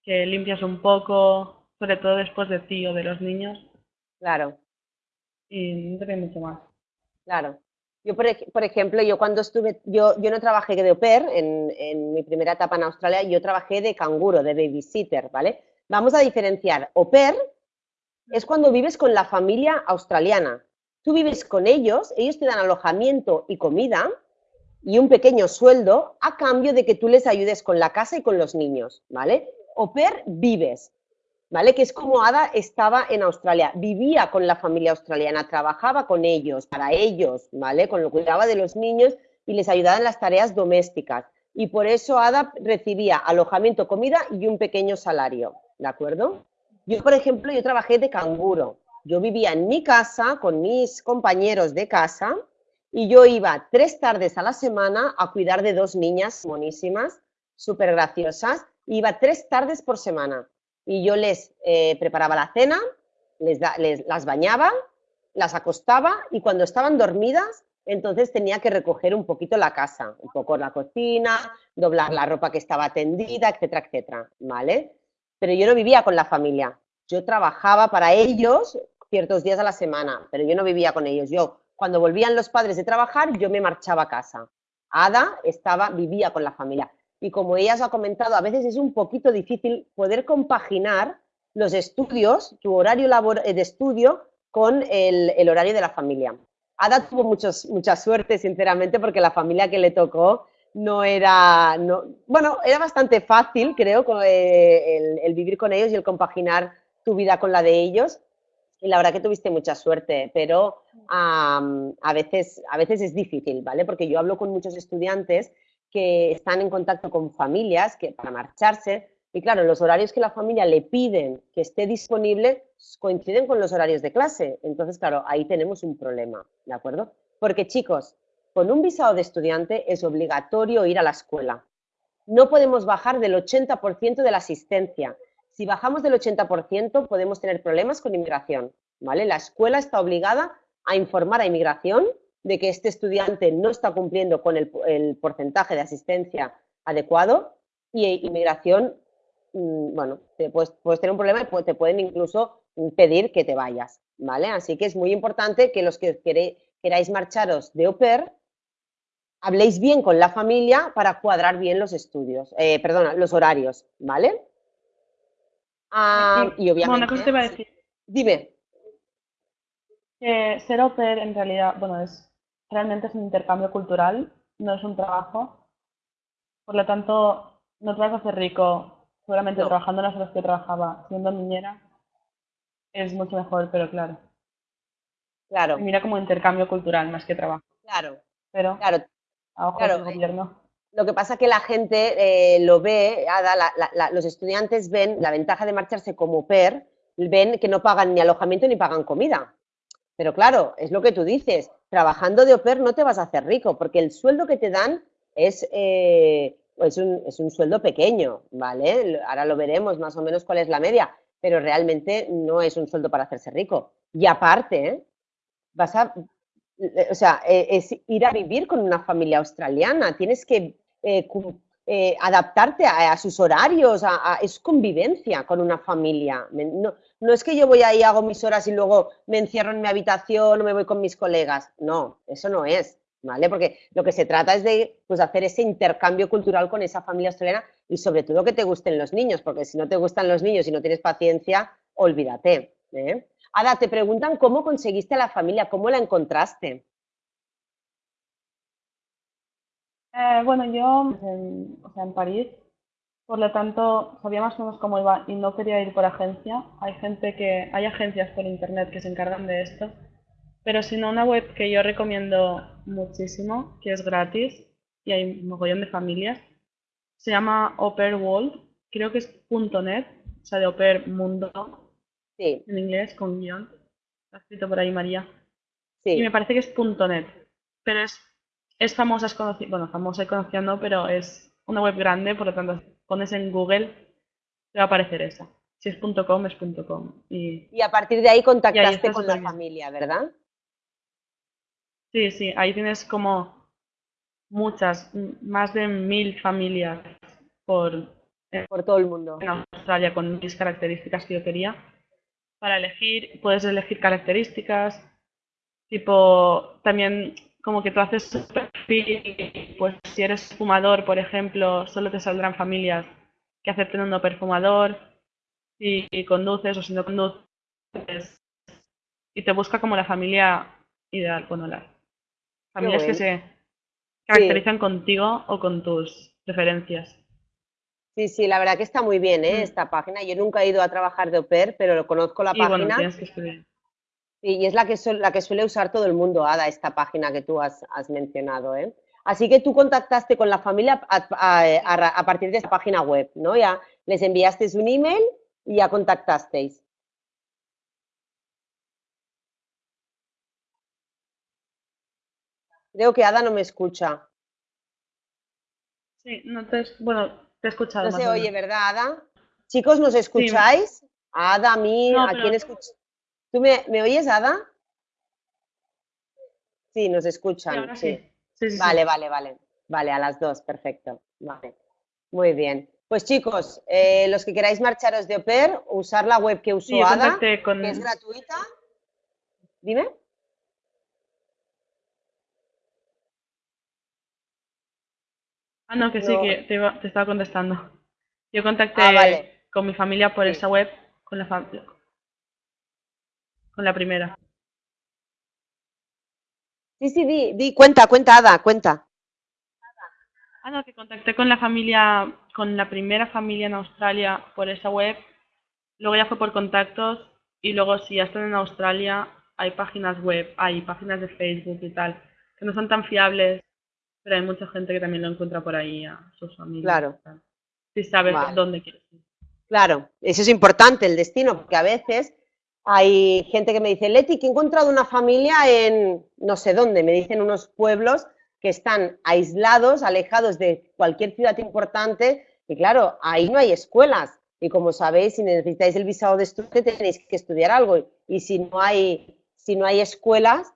que limpias un poco, sobre todo después de ti o de los niños. Claro. Y no te mucho más. Claro. Yo, por, por, ejemplo, yo cuando estuve, yo, yo no trabajé de au pair en, en, mi primera etapa en Australia, yo trabajé de canguro, de babysitter, ¿vale? Vamos a diferenciar. Au pair es cuando vives con la familia australiana. Tú vives con ellos, ellos te dan alojamiento y comida y un pequeño sueldo a cambio de que tú les ayudes con la casa y con los niños, ¿vale? Pair vives. ¿vale? Que es como Ada estaba en Australia, vivía con la familia australiana, trabajaba con ellos, para ellos, ¿vale? Con lo cuidaba de los niños y les ayudaba en las tareas domésticas. Y por eso Ada recibía alojamiento, comida y un pequeño salario, ¿de acuerdo? Yo, por ejemplo, yo trabajé de canguro. Yo vivía en mi casa con mis compañeros de casa y yo iba tres tardes a la semana a cuidar de dos niñas monísimas, súper graciosas. Iba tres tardes por semana y yo les eh, preparaba la cena, les, las bañaba, las acostaba y cuando estaban dormidas, entonces tenía que recoger un poquito la casa, un poco la cocina, doblar la ropa que estaba tendida, etcétera, etcétera, ¿vale? Pero yo no vivía con la familia, yo trabajaba para ellos ciertos días a la semana, pero yo no vivía con ellos. Yo, cuando volvían los padres de trabajar, yo me marchaba a casa. Ada estaba, vivía con la familia y como ella os ha comentado, a veces es un poquito difícil poder compaginar los estudios, tu horario eh, de estudio, con el, horario de la familia. Ada tuvo muchos, mucha suerte, sinceramente, porque la familia que le tocó no era, no, bueno, era bastante fácil, creo, eh, el, vivir con ellos y el compaginar tu vida con la de ellos. Y la verdad que tuviste mucha suerte, pero a, veces, a veces es difícil, ¿vale? Porque yo hablo con muchos estudiantes que están en contacto con familias que, para marcharse. Y claro, los horarios que la familia le piden que esté disponible coinciden con los horarios de clase. Entonces, claro, ahí tenemos un problema, ¿de acuerdo? Porque chicos, con un visado de estudiante es obligatorio ir a la escuela. No podemos bajar del 80% de la asistencia. Si bajamos del 80% podemos tener problemas con inmigración, ¿vale? La escuela está obligada a informar a inmigración de que este estudiante no está cumpliendo con el, porcentaje de asistencia adecuado y inmigración, mm, bueno, te puedes, tener un problema y te pueden incluso pedir que te vayas, ¿vale? Así que es muy importante que los que queráis marcharos de au pair, habléis bien con la familia para cuadrar bien los estudios, eh, perdona, los horarios, ¿vale? Ah, y obviamente... a decir. Dime. ser au pair en realidad, bueno, es realmente es un intercambio cultural, no es un trabajo. Por lo tanto, no te vas a hacer rico seguramente trabajando las horas que trabajaba siendo niñera. Es mucho mejor, pero claro. Claro. mira como intercambio cultural más que trabajo. Claro, pero claro, a ojos del gobierno. Lo que pasa es que la gente eh, lo ve, los estudiantes ven la ventaja de marcharse como PER, ven que no pagan ni alojamiento ni pagan comida. Pero claro, es lo que tú dices, trabajando de OPER no te vas a hacer rico, porque el sueldo que te dan es, eh, es, un, es, un, sueldo pequeño, ¿vale? Ahora lo veremos más o menos cuál es la media, pero realmente no es un sueldo para hacerse rico. Y aparte, ¿eh? vas a, o sea, eh, es ir a vivir con una familia australiana, tienes que eh, adaptarte a, sus horarios, a, es convivencia con una familia. No, no, es que yo voy ahí, hago mis horas y luego me encierro en mi habitación o me voy con mis colegas. No, eso no es, ¿vale? Porque lo que se trata es de pues, hacer ese intercambio cultural con esa familia australiana y sobre todo que te gusten los niños, porque si no te gustan los niños y no tienes paciencia, olvídate. ¿eh? Ada, te preguntan cómo conseguiste la familia, cómo la encontraste. Eh, bueno, yo en, o sea, en París, por lo tanto, sabía más o menos cómo iba y no quería ir por agencia. Hay gente que, hay agencias por internet que se encargan de esto, pero si no, una web que yo recomiendo muchísimo, que es gratis y hay un mogollón de familias, se llama Oper World, creo que es .net, o sea, de Oper Mundo, sí. en inglés, con guion. Está escrito por ahí María. Sí. Y me parece que es .net, pero es es famosa, es conocida, bueno, famosa y conocida no, pero es una web grande, por lo tanto, pones en Google, te va a aparecer esa. Si es .com, es .com. Y, a partir de ahí contactaste con la familia, ¿verdad? Sí, sí, ahí tienes como muchas, más de mil familias por, eh, por todo el mundo. En Australia con mis características que yo quería. Para elegir, puedes elegir características, tipo, también como que tú haces tu perfil, pues si eres fumador, por ejemplo, solo te saldrán familias que acepten un no perfumador, si conduces o si no conduces, y te busca como la familia ideal, bueno, las familias que se caracterizan contigo o con tus preferencias. Sí, sí, la verdad que está muy bien ¿eh? Mm. esta página. Yo nunca he ido a trabajar de au pair, pero lo conozco la página. que y es la que, la que suele usar todo el mundo, Ada, esta página que tú has, mencionado. ¿eh? Así que tú contactaste con la familia a, partir de esta página web, ¿no? Ya les enviaste un email y ya contactasteis. Creo que Ada no me escucha. Sí, no te, bueno, te he escuchado. No se oye, ¿verdad, Ada? Chicos, ¿nos escucháis? Ada, a mí, ¿a quién escucha? ¿Tú me, oyes, Ada? Sí, nos escuchan. Sí, vale, vale, vale. Vale, a las dos, perfecto. Vale. Muy bien. Pues chicos, eh, los que queráis marcharos de OPER, usar la web que usó Ada, que es gratuita. Dime. Ah, no, que sí, que te, estaba contestando. Yo contacté ah, con mi familia por esa web, con la con la primera. Sí, sí, di, di, cuenta, cuenta, Ada, cuenta. Ah, no, que contacté con la familia, con la primera familia en Australia por esa web, luego ya fue por contactos y luego si ya están en Australia hay páginas web, hay páginas de Facebook y tal, que no son tan fiables, pero hay mucha gente que también lo encuentra por ahí a sus familias. Claro. Si sabes dónde quieres ir. Claro, eso es importante, el destino, porque a veces hay gente que me dice, Leti, que he encontrado una familia en no sé dónde, me dicen unos pueblos que están aislados, alejados de cualquier ciudad importante, y claro, ahí no hay escuelas. Y como sabéis, si necesitáis el visado de estudio, tenéis que estudiar algo. Y si no hay, si no hay escuelas,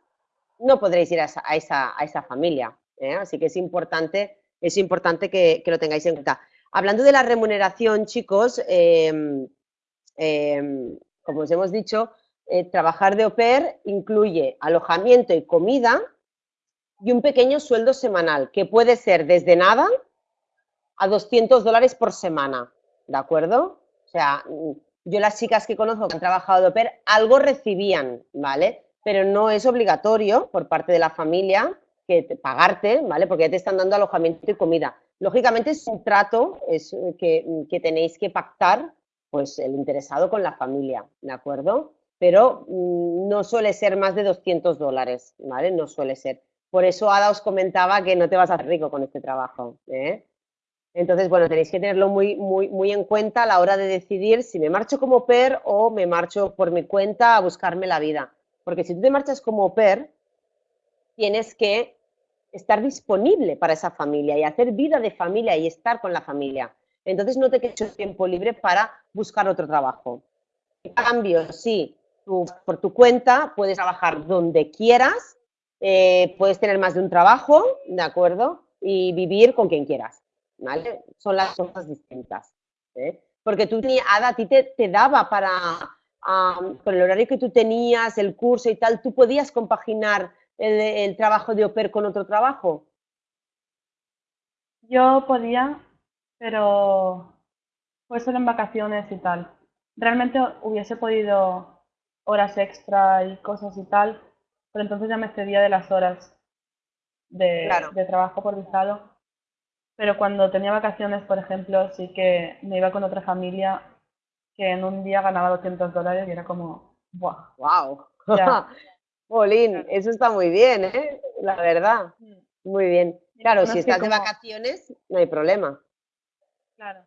no podréis ir a esa, a esa, familia. ¿Eh? Así que es importante, es importante que, lo tengáis en cuenta. Hablando de la remuneración, chicos, eh, eh, como os hemos dicho, eh, trabajar de au pair incluye alojamiento y comida y un pequeño sueldo semanal, que puede ser desde nada a 200 dólares por semana, ¿de acuerdo? O sea, yo las chicas que conozco que han trabajado de au pair, algo recibían, ¿vale? Pero no es obligatorio por parte de la familia que pagarte, ¿vale? Porque ya te están dando alojamiento y comida. Lógicamente es un trato es, que, que tenéis que pactar pues el interesado con la familia, ¿de acuerdo? Pero mm, no suele ser más de 200 dólares, ¿vale? No suele ser. Por eso Ada os comentaba que no te vas a hacer rico con este trabajo. ¿eh? Entonces, bueno, tenéis que tenerlo muy, muy, muy en cuenta a la hora de decidir si me marcho como PER o me marcho por mi cuenta a buscarme la vida. Porque si tú te marchas como PER, tienes que estar disponible para esa familia y hacer vida de familia y estar con la familia. Entonces no te quedes tiempo libre para buscar otro trabajo. En cambio, si tú por tu cuenta puedes trabajar donde quieras, eh, puedes tener más de un trabajo, ¿de acuerdo? Y vivir con quien quieras. ¿vale? Son las cosas distintas. ¿eh? Porque tú Ada, a ti te, daba para, con el horario que tú tenías, el curso y tal, ¿tú podías compaginar el, trabajo de OPER con otro trabajo? Yo podía, pero fue solo en vacaciones y tal. Realmente hubiese podido horas extra y cosas y tal, pero entonces ya me excedía de las horas de, de trabajo por visado pero cuando tenía vacaciones, por ejemplo, sí que me iba con otra familia que en un día ganaba 200 dólares y era como, ¡buah! ¡Wow! Polín, eso está muy bien, ¿eh? La verdad. Mm. Muy bien. Claro, si estás de vacaciones, no hay problema. Claro.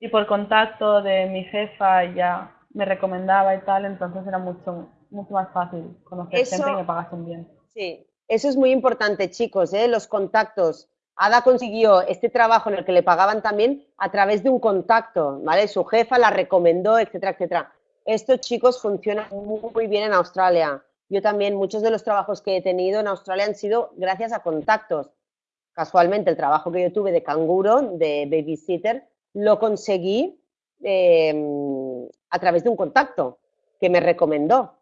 Y por contacto de mi jefa ya me recomendaba y tal, entonces era mucho, mucho más fácil conocer gente y me pagasen bien. Sí, eso es muy importante, chicos, ¿eh? Los contactos Ada consiguió este trabajo en el que le pagaban también a través de un contacto, ¿vale? Su jefa la recomendó, etcétera, etcétera. Estos chicos funcionan muy bien en Australia. Yo también, muchos de los trabajos que he tenido en Australia han sido gracias a contactos. Casualmente, el trabajo que yo tuve de canguro, de babysitter, lo conseguí em, a través de un contacto que me recomendó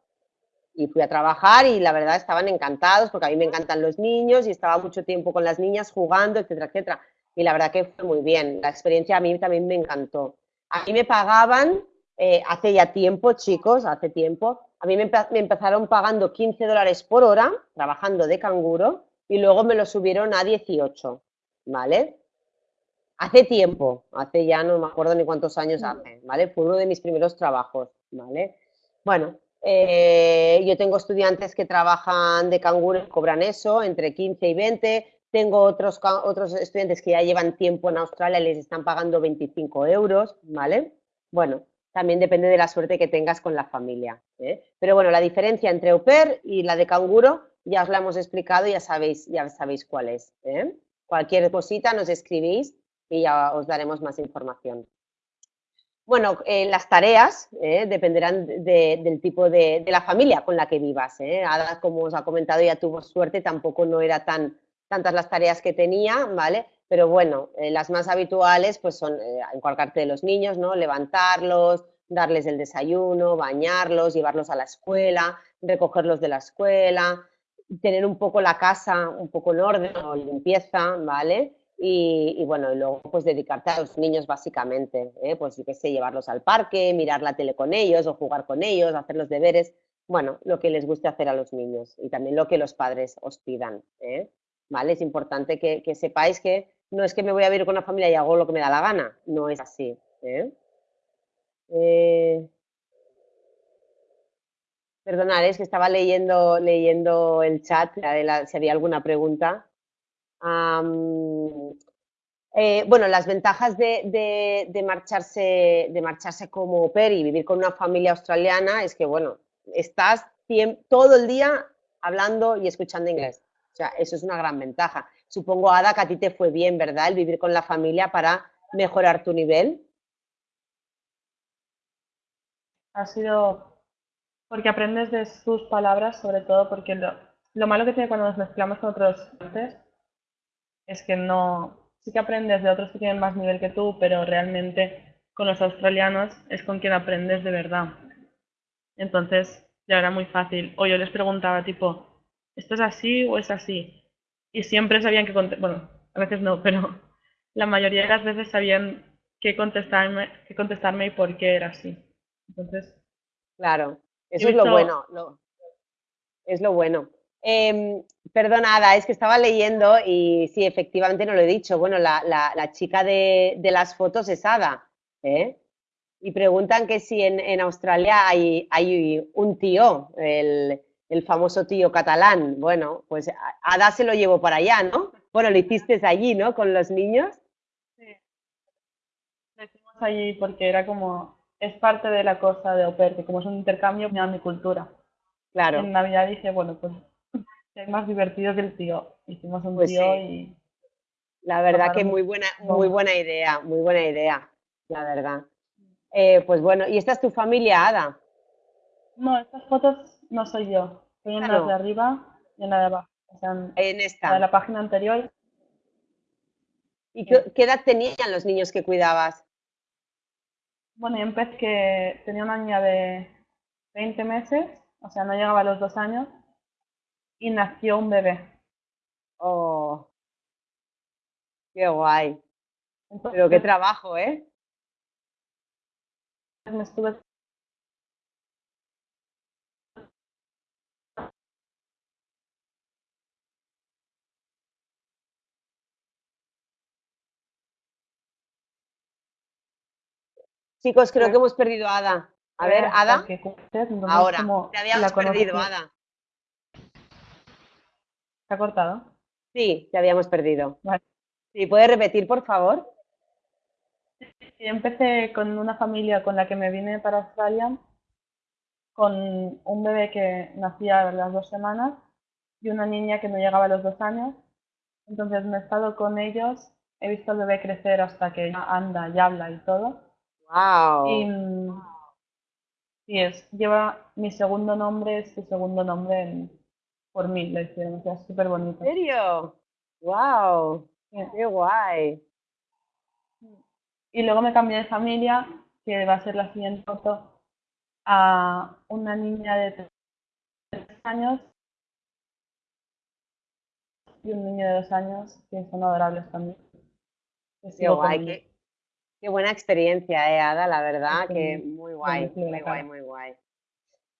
y fui a trabajar y la verdad estaban encantados porque a mí me encantan los niños y estaba mucho tiempo con las niñas jugando, etcétera, etcétera. Y la verdad que fue muy bien. La experiencia a mí también me encantó. A mí me pagaban, eh, hace ya tiempo, chicos, hace tiempo, a mí me, me, empezaron pagando 15 dólares por hora trabajando de canguro y luego me lo subieron a 18, ¿vale? Hace tiempo, hace ya no me acuerdo ni cuántos años hace, ¿vale? Fue uno de mis primeros trabajos, ¿vale? Bueno, eh, yo tengo estudiantes que trabajan de canguro cobran eso, entre 15 y 20. Tengo otros, otros estudiantes que ya llevan tiempo en Australia y les están pagando 25 euros, ¿vale? Bueno, también depende de la suerte que tengas con la familia. ¿eh? Pero bueno, la diferencia entre au y la de canguro ya os la hemos explicado ya sabéis, ya sabéis cuál es. ¿eh? Cualquier cosita nos escribís y ya os daremos más información. Bueno, eh, las tareas dependerán del tipo de, la familia con la que vivas. Ada, como os ha comentado, ya tuvo suerte, tampoco no era tan tantas las tareas que tenía, ¿vale? Pero bueno, eh, las más habituales pues son encargarte de los niños, ¿no? Levantarlos, darles el desayuno, bañarlos, llevarlos a la escuela, recogerlos de la escuela, tener un poco la casa un poco en orden o limpieza, ¿vale? Y, bueno, y luego pues dedicarte a los niños básicamente, ¿eh? pues yo qué sé, llevarlos al parque, mirar la tele con ellos o jugar con ellos, hacer los deberes, bueno, lo que les guste hacer a los niños y también lo que los padres os pidan, ¿eh? ¿vale? Es importante que, sepáis que no es que me voy a vivir con una familia y hago lo que me da la gana, no es así. ¿eh? eh es que estaba leyendo, leyendo el chat, si había alguna pregunta. Eh, bueno, las ventajas de, marcharse, de marcharse como per y vivir con una familia australiana es que, bueno, estás todo el día hablando y escuchando inglés. O sea, eso es una gran ventaja. Supongo, Ada, que a ti te fue bien, ¿verdad? El vivir con la familia para mejorar tu nivel. Ha sido porque aprendes de sus palabras, sobre todo porque lo, lo malo que tiene cuando nos mezclamos con otros es que no, sí que aprendes de otros que tienen más nivel que tú, pero realmente con los australianos es con quien aprendes de verdad. Entonces ya era muy fácil. O yo les preguntaba tipo, ¿esto es así o es así? Y siempre sabían que contestar, bueno, a veces no, pero la mayoría de las veces sabían qué contestarme, qué contestarme y por qué era así. Entonces. Claro, eso es lo bueno. es lo bueno. Eh, perdonada, es que estaba leyendo y sí, efectivamente no lo he dicho. Bueno, la, chica de, las fotos es Ada. ¿eh? Y preguntan que si en, Australia hay, hay, un tío. El, el famoso tío catalán. Bueno, pues Ada se lo llevó para allá, ¿no? Bueno, lo hiciste allí, ¿no? Con los niños. Sí. Lo hicimos allí porque era como, es parte de la cosa de au que como es un intercambio, me da mi cultura. Claro. En Navidad dije, bueno, pues es más divertido que el tío. Hicimos un pues tío y... La verdad que muy buena, muy buena idea, muy buena idea, la verdad. Eh, pues bueno, ¿y esta es tu familia, Ada? No, estas fotos no soy yo. Soy en las de arriba y en la de abajo. O sea, en, esta. de la página anterior. ¿Y qué, edad tenían los niños que cuidabas? Bueno, yo empecé que tenía una niña de 20 meses, o sea, no llegaba a los dos años, y nació un bebé. Oh, qué guay. Pero qué trabajo, ¿eh? Me estuve Chicos, creo que hemos perdido a Ada. A ver, Ada. Ahora, te habíamos perdido, Ada. ¿Se ha cortado? Sí, te habíamos perdido. Vale. Sí, ¿puedes repetir, por favor? Sí, empecé con una familia con la que me vine para Australia, con un bebé que nacía a las dos semanas y una niña que no llegaba a los dos años. Entonces me he estado con ellos, he visto al bebé crecer hasta que anda y habla y todo. Wow. Y, es, lleva mi segundo nombre, es su segundo nombre por mí, lo hicieron, o sea, súper bonito. ¿En serio? Wow. Qué guay. Y luego me cambié de familia, que va a ser la siguiente foto, a una niña de tres años y un niño de dos años, que son adorables también. Qué guay, Qué buena experiencia, eh, Ada, la verdad, que muy guay, muy guay, muy guay.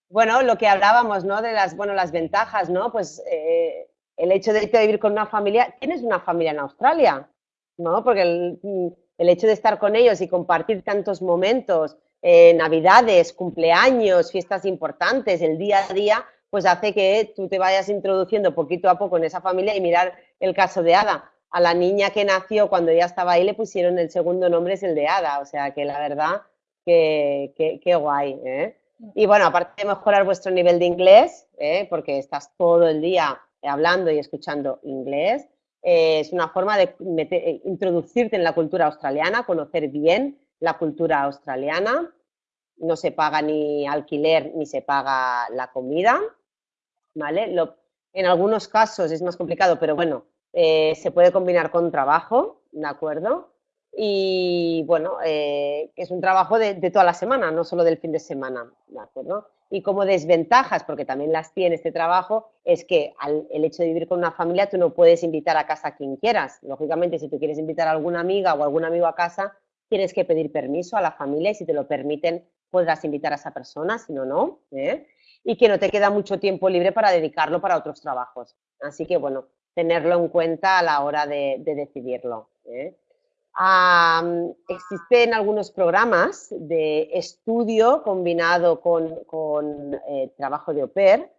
Bueno, lo que hablábamos, ¿no? De las, bueno, las ventajas, ¿no? Pues eh, el hecho de irte a vivir con una familia, tienes una familia en Australia, ¿no? Porque el, mm, hecho de estar con ellos y compartir tantos momentos, eh, navidades, cumpleaños, fiestas importantes, el día a día, pues hace que tú te vayas introduciendo poquito a poco en esa familia y mirar el caso de Ada a la niña que nació cuando ya estaba ahí le pusieron el segundo nombre, es el de Ada, o sea que la verdad que, que, guay. ¿eh? Y bueno, aparte de mejorar vuestro nivel de inglés, ¿eh? porque estás todo el día hablando y escuchando inglés, eh, es una forma de introducirte en la cultura australiana, conocer bien la cultura australiana. No se paga ni alquiler ni se paga la comida, ¿vale? En algunos casos es más complicado, pero bueno, eh, se puede combinar con trabajo, ¿de acuerdo? Y bueno, eh, es un trabajo de, toda la semana, no solo del fin de semana, ¿de acuerdo? Y como desventajas, porque también las tiene este trabajo, es que al, el hecho de vivir con una familia tú no puedes invitar a casa a quien quieras. Lógicamente, si tú quieres invitar a alguna amiga o algún amigo a casa, tienes que pedir permiso a la familia y si te lo permiten podrás invitar a esa persona, si no, no. ¿eh? Y que no te queda mucho tiempo libre para dedicarlo para otros trabajos. Así que bueno, tenerlo en cuenta a la hora de, decidirlo. ¿eh? existen algunos programas de estudio combinado con, eh, trabajo de au pair,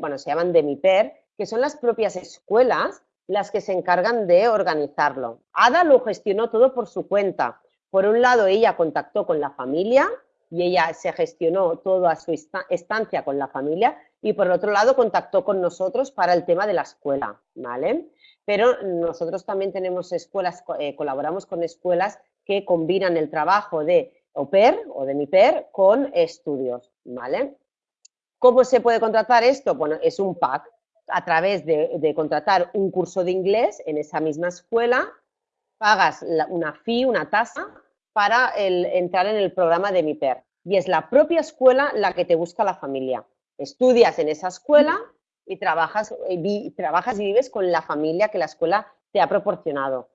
bueno, se llaman DemiPair, que son las propias escuelas las que se encargan de organizarlo. Ada lo gestionó todo por su cuenta. Por un lado, ella contactó con la familia y ella se gestionó toda su estancia con la familia y por otro lado contactó con nosotros para el tema de la escuela, ¿vale? Pero nosotros también tenemos escuelas, eh, colaboramos con escuelas que combinan el trabajo de pair o de mi pair con estudios, ¿vale? ¿Cómo se puede contratar esto? Bueno, es un pack a través de, contratar un curso de inglés en esa misma escuela, pagas una fee, una tasa, para entrar en el programa de mi pair. Y es la propia escuela la que te busca la familia estudias en esa escuela y trabajas, y trabajas y vives con la familia que la escuela te ha proporcionado.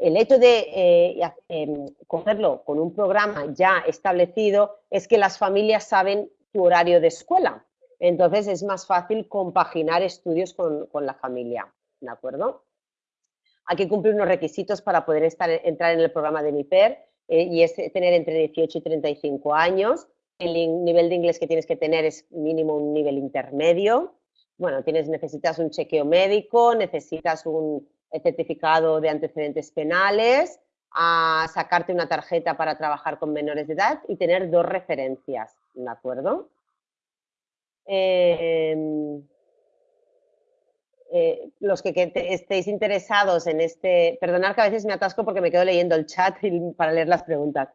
El hecho de eh, em, cogerlo con un programa ya establecido es que las familias saben tu horario de escuela. Entonces es más fácil compaginar estudios con, la familia. ¿De acuerdo? Hay que cumplir unos requisitos para poder estar, entrar en el programa de MIPER eh, y es tener entre 18 y 35 años, el nivel de inglés que tienes que tener es mínimo un nivel intermedio, bueno, tienes, necesitas un chequeo médico, necesitas un certificado de antecedentes penales, a sacarte una tarjeta para trabajar con menores de edad y tener dos referencias, ¿de acuerdo? Em, eh, los que, estéis interesados en este, perdonad que a veces me atasco porque me quedo leyendo el chat para leer las preguntas.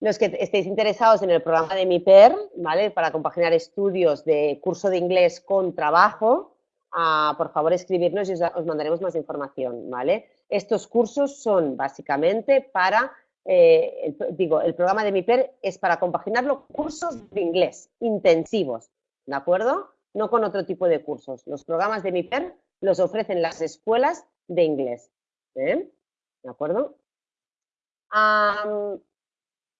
Los que estéis interesados en el programa de MIPER, ¿vale? Para compaginar estudios de curso de inglés con trabajo, ah, por favor escribirnos y os, mandaremos más información, ¿vale? Estos cursos son básicamente para, eh, digo, el programa de MIPER es para compaginar los cursos de inglés intensivos, ¿de acuerdo? No con otro tipo de cursos. Los programas de MIPER los ofrecen las escuelas de inglés, ¿eh? ¿de acuerdo?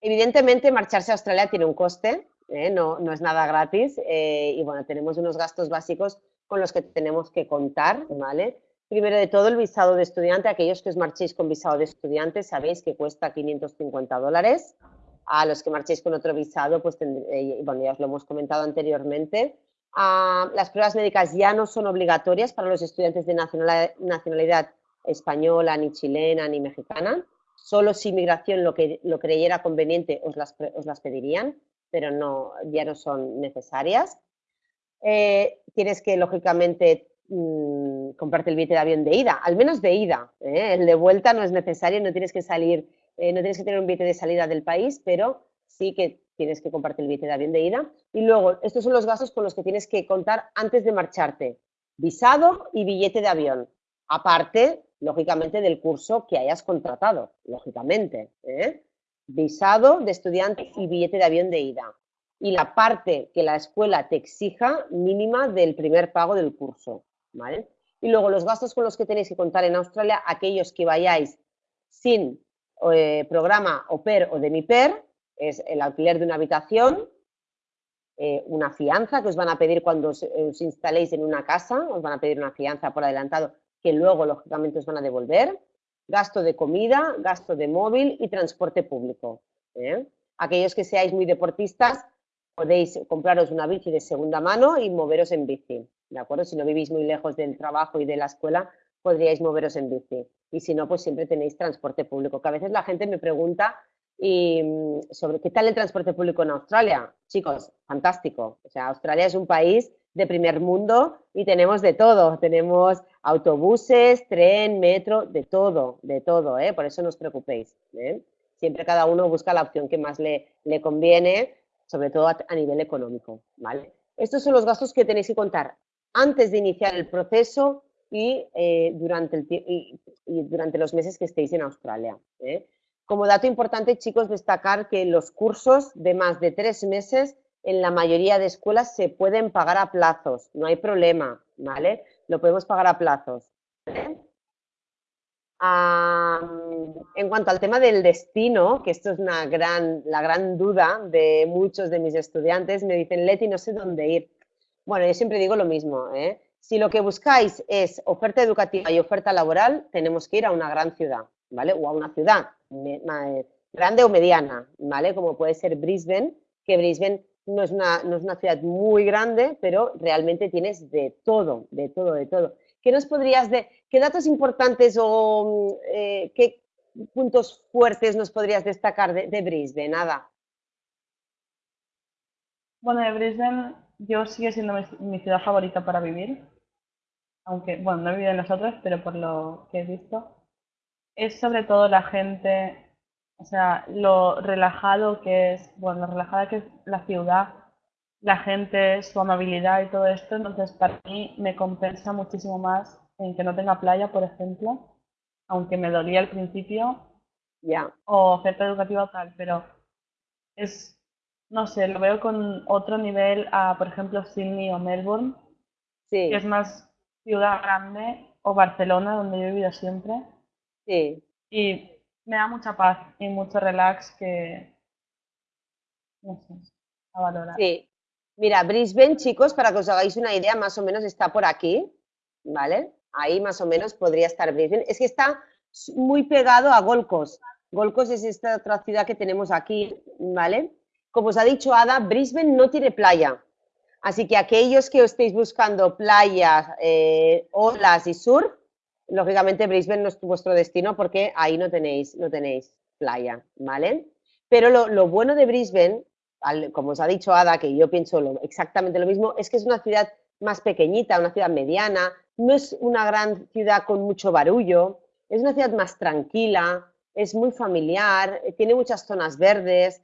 Evidentemente, marcharse a Australia tiene un coste, ¿eh? no, no, es nada gratis y bueno, tenemos unos gastos básicos con los que tenemos que contar, ¿vale? Primero de todo, el visado de estudiante. Aquellos que os marchéis con visado de estudiante sabéis que cuesta 550 dólares. A los que marchéis con otro visado, pues eh, bueno, ya os lo hemos comentado anteriormente. Ah, las pruebas médicas ya no son obligatorias para los estudiantes de nacionalidad, española, ni chilena, ni mexicana. Solo si inmigración lo, que, lo creyera conveniente os las, os las pedirían, pero no, ya no son necesarias. Eh, tienes que, lógicamente, mmm, comprarte el billete de avión de ida, al menos de ida. ¿eh? El de vuelta no es necesario, no tienes que salir, eh, no tienes que tener un billete de salida del país, pero sí que tienes que comprarte el billete de avión de ida. Y luego, estos son los gastos con los que tienes que contar antes de marcharte. Visado y billete de avión. Aparte, lógicamente, del curso que hayas contratado, lógicamente. ¿eh? Visado de estudiante y billete de avión de ida. Y la parte que la escuela te exija mínima del primer pago del curso. Y luego los gastos con los que tenéis que contar en Australia, aquellos que vayáis sin eh, programa OPER o de MIPER, es el alquiler de una habitación, eh, una fianza que os van a pedir cuando os, instaléis en una casa, os van a pedir una fianza por adelantado que luego lógicamente os van a devolver, gasto de comida, gasto de móvil y transporte público. ¿eh? Aquellos que seáis muy deportistas, podéis compraros una bici de segunda mano y moveros en bici. ¿de acuerdo? Si no vivís muy lejos del trabajo y de la escuela, podríais moveros en bici. Y si no, pues siempre tenéis transporte público, que a veces la gente me pregunta y, mm, sobre qué tal el transporte público en Australia. Chicos, fantástico. O sea, Australia es un país de primer mundo y tenemos de todo. Tenemos autobuses, tren, metro, de todo, de todo, ¿eh? Por eso no os preocupéis. ¿eh? Siempre cada uno busca la opción que más le, le conviene, sobre todo a, nivel económico, ¿vale? Estos son los gastos que tenéis que contar antes de iniciar el proceso y, eh, durante, el, durante los meses que estéis en Australia. Como dato importante, chicos, destacar que los cursos de más de tres meses en la mayoría de escuelas se pueden pagar a plazos, no hay problema, ¿vale? Lo podemos pagar a plazos. en cuanto al tema del destino, que esto es una gran, la gran duda de muchos de mis estudiantes, me dicen, Leti, no sé dónde ir. Bueno, yo siempre digo lo mismo, ¿eh? Si lo que buscáis es oferta educativa y oferta laboral, tenemos que ir a una gran ciudad, ¿vale? O a una ciudad eh, grande o mediana, ¿vale? Como puede ser Brisbane, que Brisbane no es, una, no es una ciudad muy grande, pero realmente tienes de todo, de todo, de todo. ¿Qué nos podrías qué datos importantes o eh, qué puntos fuertes nos podrías destacar de, de Brisbane? Nada. Bueno, de Brisbane yo sigue siendo mi, ciudad favorita para vivir, aunque, bueno, no he vivido en las otras, pero por lo que he visto, es sobre todo la gente, o sea, lo relajado que es, bueno, lo relajada que es la ciudad, la gente, su amabilidad y todo esto, entonces para mí me compensa muchísimo más en que no tenga playa, por ejemplo, aunque me dolía al principio, ya, o oferta educativa o tal, pero es no sé, lo veo con otro nivel a, por ejemplo, Sydney o Melbourne, sí. que es más ciudad grande, o Barcelona, donde yo he vivido siempre. Sí. Y me da mucha paz y mucho relax que, a valorar. Sí. Mira, Brisbane, chicos, para que os hagáis una idea, más o menos está por aquí, ¿vale? Ahí más o menos podría estar Brisbane. Es que está muy pegado a Gold Coast. Gold Coast es esta otra ciudad que tenemos aquí, ¿vale? Como os ha dicho Ada, Brisbane no tiene playa. Así que aquellos que estéis buscando playas, eh, olas y surf, lógicamente Brisbane no es vuestro destino porque ahí no tenéis, no tenéis playa, ¿vale? Pero lo, bueno de Brisbane, como os ha dicho Ada, que yo pienso exactamente lo mismo, es que es una ciudad más pequeñita, una ciudad mediana, no es una gran ciudad con mucho barullo, es una ciudad más tranquila, es muy familiar, tiene muchas zonas verdes,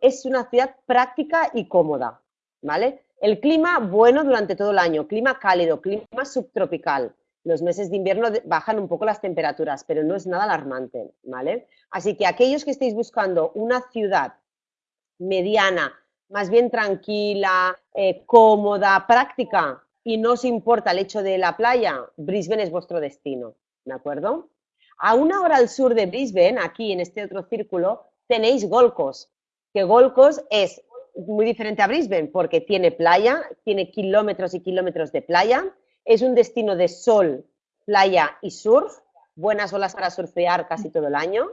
es una ciudad práctica y cómoda, ¿vale? El clima bueno durante todo el año, clima cálido, clima subtropical. Los meses de invierno bajan un poco las temperaturas, pero no es nada alarmante, ¿vale? Así que aquellos que estéis buscando una ciudad mediana, más bien tranquila, eh, cómoda, práctica y no os importa el hecho de la playa, Brisbane es vuestro destino, ¿de acuerdo? A una hora al sur de Brisbane, aquí en este otro círculo, tenéis Gold Coast, que Gold Coast es muy diferente a Brisbane porque tiene playa, tiene kilómetros y kilómetros de playa, es un destino de sol, playa y surf, buenas olas para surfear casi todo el año,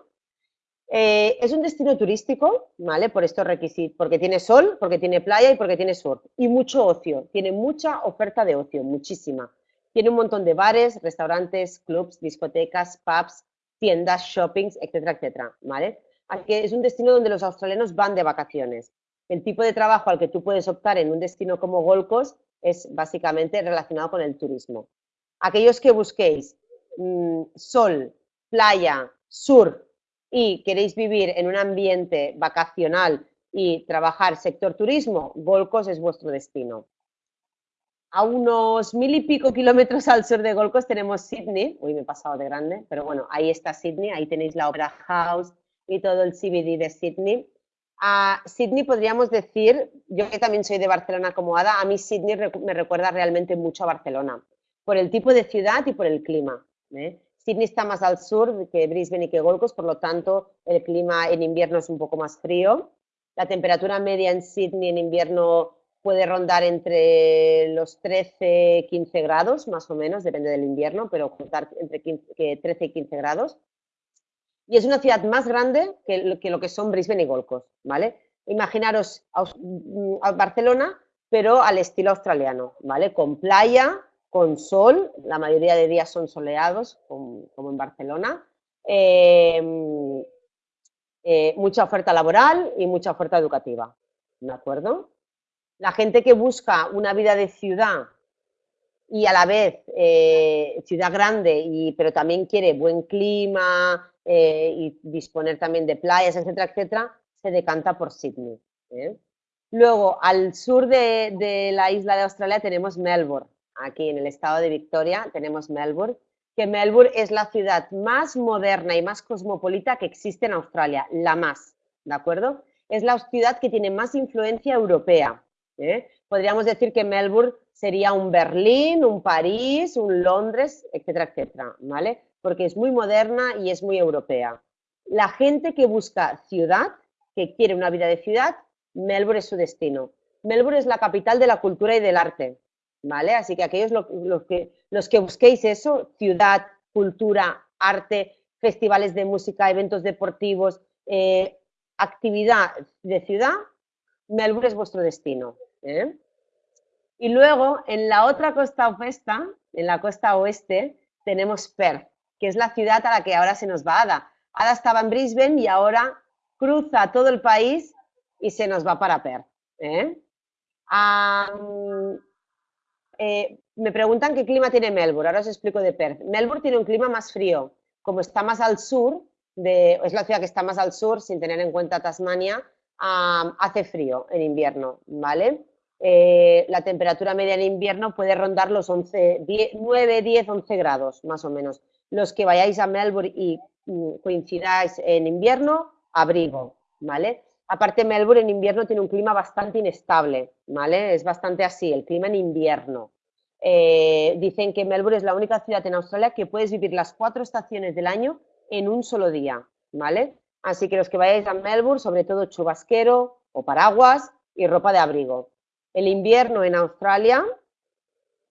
eh, es un destino turístico, ¿vale? Por estos requisitos, porque tiene sol, porque tiene playa y porque tiene surf. Y mucho ocio, tiene mucha oferta de ocio, muchísima. Tiene un montón de bares, restaurantes, clubs, discotecas, pubs, tiendas, shoppings, etcétera, etcétera, ¿vale? Así que es un destino donde los australianos van de vacaciones. El tipo de trabajo al que tú puedes optar en un destino como Gold Coast es básicamente relacionado con el turismo. Aquellos que busquéis mm, sol, playa, surf, y queréis vivir en un ambiente vacacional y trabajar sector turismo, Golcos es vuestro destino. A unos mil y pico kilómetros al sur de Golcos tenemos Sydney, uy me he pasado de grande, pero bueno, ahí está Sydney, ahí tenéis la Opera House y todo el CBD de Sydney. A Sydney podríamos decir, yo que también soy de Barcelona como Ada, a mí Sydney me recuerda realmente mucho a Barcelona, por el tipo de ciudad y por el clima. ¿eh? Sydney está más al sur que Brisbane y que Gold Coast, por lo tanto el clima en invierno es un poco más frío. La temperatura media en Sydney en invierno puede rondar entre los 13 15 grados, más o menos, depende del invierno, pero juntar entre 13 y 15 grados. Y es una ciudad más grande que lo que, son Brisbane y Gold Coast, ¿vale? Imaginaros a Barcelona, pero al estilo australiano, ¿vale? Con playa, con sol, la mayoría de días son soleados, como, en Barcelona. Em, eh, mucha oferta laboral y mucha oferta educativa, ¿de acuerdo? La gente que busca una vida de ciudad y a la vez eh, ciudad grande, y, pero también quiere buen clima eh, y disponer también de playas, etcétera, etcétera, se decanta por Sydney. Luego, al sur de la isla de Australia tenemos Melbourne aquí en el estado de Victoria, tenemos Melbourne, que Melbourne es la ciudad más moderna y más cosmopolita que existe en Australia, la más, ¿de acuerdo? Es la ciudad que tiene más influencia europea. ¿eh? Podríamos decir que Melbourne sería un Berlín, un París, un Londres, etcétera, etcétera, ¿vale? Porque es muy moderna y es muy europea. La gente que busca ciudad, que quiere una vida de ciudad, Melbourne es su destino. Melbourne es la capital de la cultura y del arte. ¿vale? Así que aquellos los que, los que busquéis eso, ciudad, cultura, arte, festivales de música, eventos deportivos, eh, actividad de ciudad, Melbourne es vuestro destino. ¿eh? Y luego, en la otra costa opuesta, en la costa oeste, tenemos Perth, que es la ciudad a la que ahora se nos va Ada. Ada estaba en Brisbane y ahora cruza todo el país y se nos va para Perth. ¿eh? Eh, me preguntan qué clima tiene Melbourne, ahora os explico de Perth. Melbourne tiene un clima más frío, como está más al sur, es la ciudad que está más al sur, sin tener en cuenta Tasmania, hace frío en invierno, ¿vale? Eh, la temperatura media en invierno puede rondar los 11, 9, 10, 11 grados, más o menos. Los que vayáis a Melbourne y mm, coincidáis en invierno, abrigo, ¿vale? Aparte, Melbourne en invierno tiene un clima bastante inestable, ¿vale? Es bastante así, el clima en invierno. Eh, dicen que Melbourne es la única ciudad en Australia que puedes vivir las cuatro estaciones del año en un solo día, ¿vale? Así que los que vayáis a Melbourne, sobre todo chubasquero o paraguas y ropa de abrigo. El invierno en Australia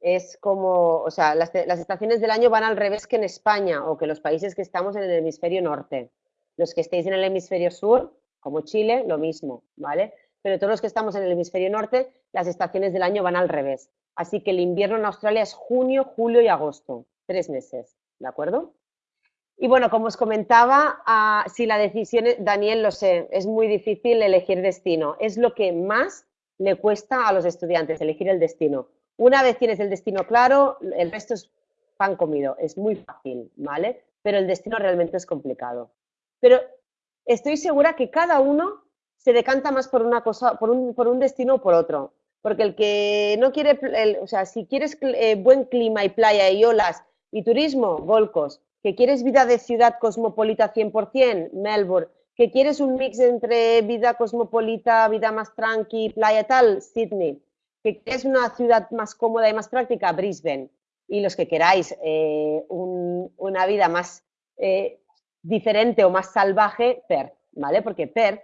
es como, o sea, las, estaciones del año van al revés que en España o que los países que estamos en el hemisferio norte. Los que estéis en el hemisferio sur como Chile, lo mismo, ¿vale? pero todos los que estamos en el hemisferio norte, las estaciones del año van al revés. Así que el invierno en Australia es junio, julio y agosto, tres meses, ¿de acuerdo? Y bueno, como os comentaba, ah, si la decisión, Daniel, lo sé, es muy difícil elegir destino. Es lo que más le cuesta a los estudiantes, elegir el destino. Una vez tienes el destino claro, el resto es pan comido, es muy fácil, ¿vale? Pero el destino realmente es complicado. Pero estoy segura que cada uno se decanta más por una cosa, por un, por un destino o por otro. Porque el que no quiere, o sea, si quieres eh, buen clima y playa y olas y turismo, Golcos. Que quieres vida de ciudad cosmopolita 100%, Melbourne. Que quieres un mix entre vida cosmopolita, vida más tranqui, playa tal, Sydney. Que quieres una ciudad más cómoda y más práctica, Brisbane. Y los que queráis eh, una vida más eh, diferente o más salvaje, Perth, ¿vale? Porque Perth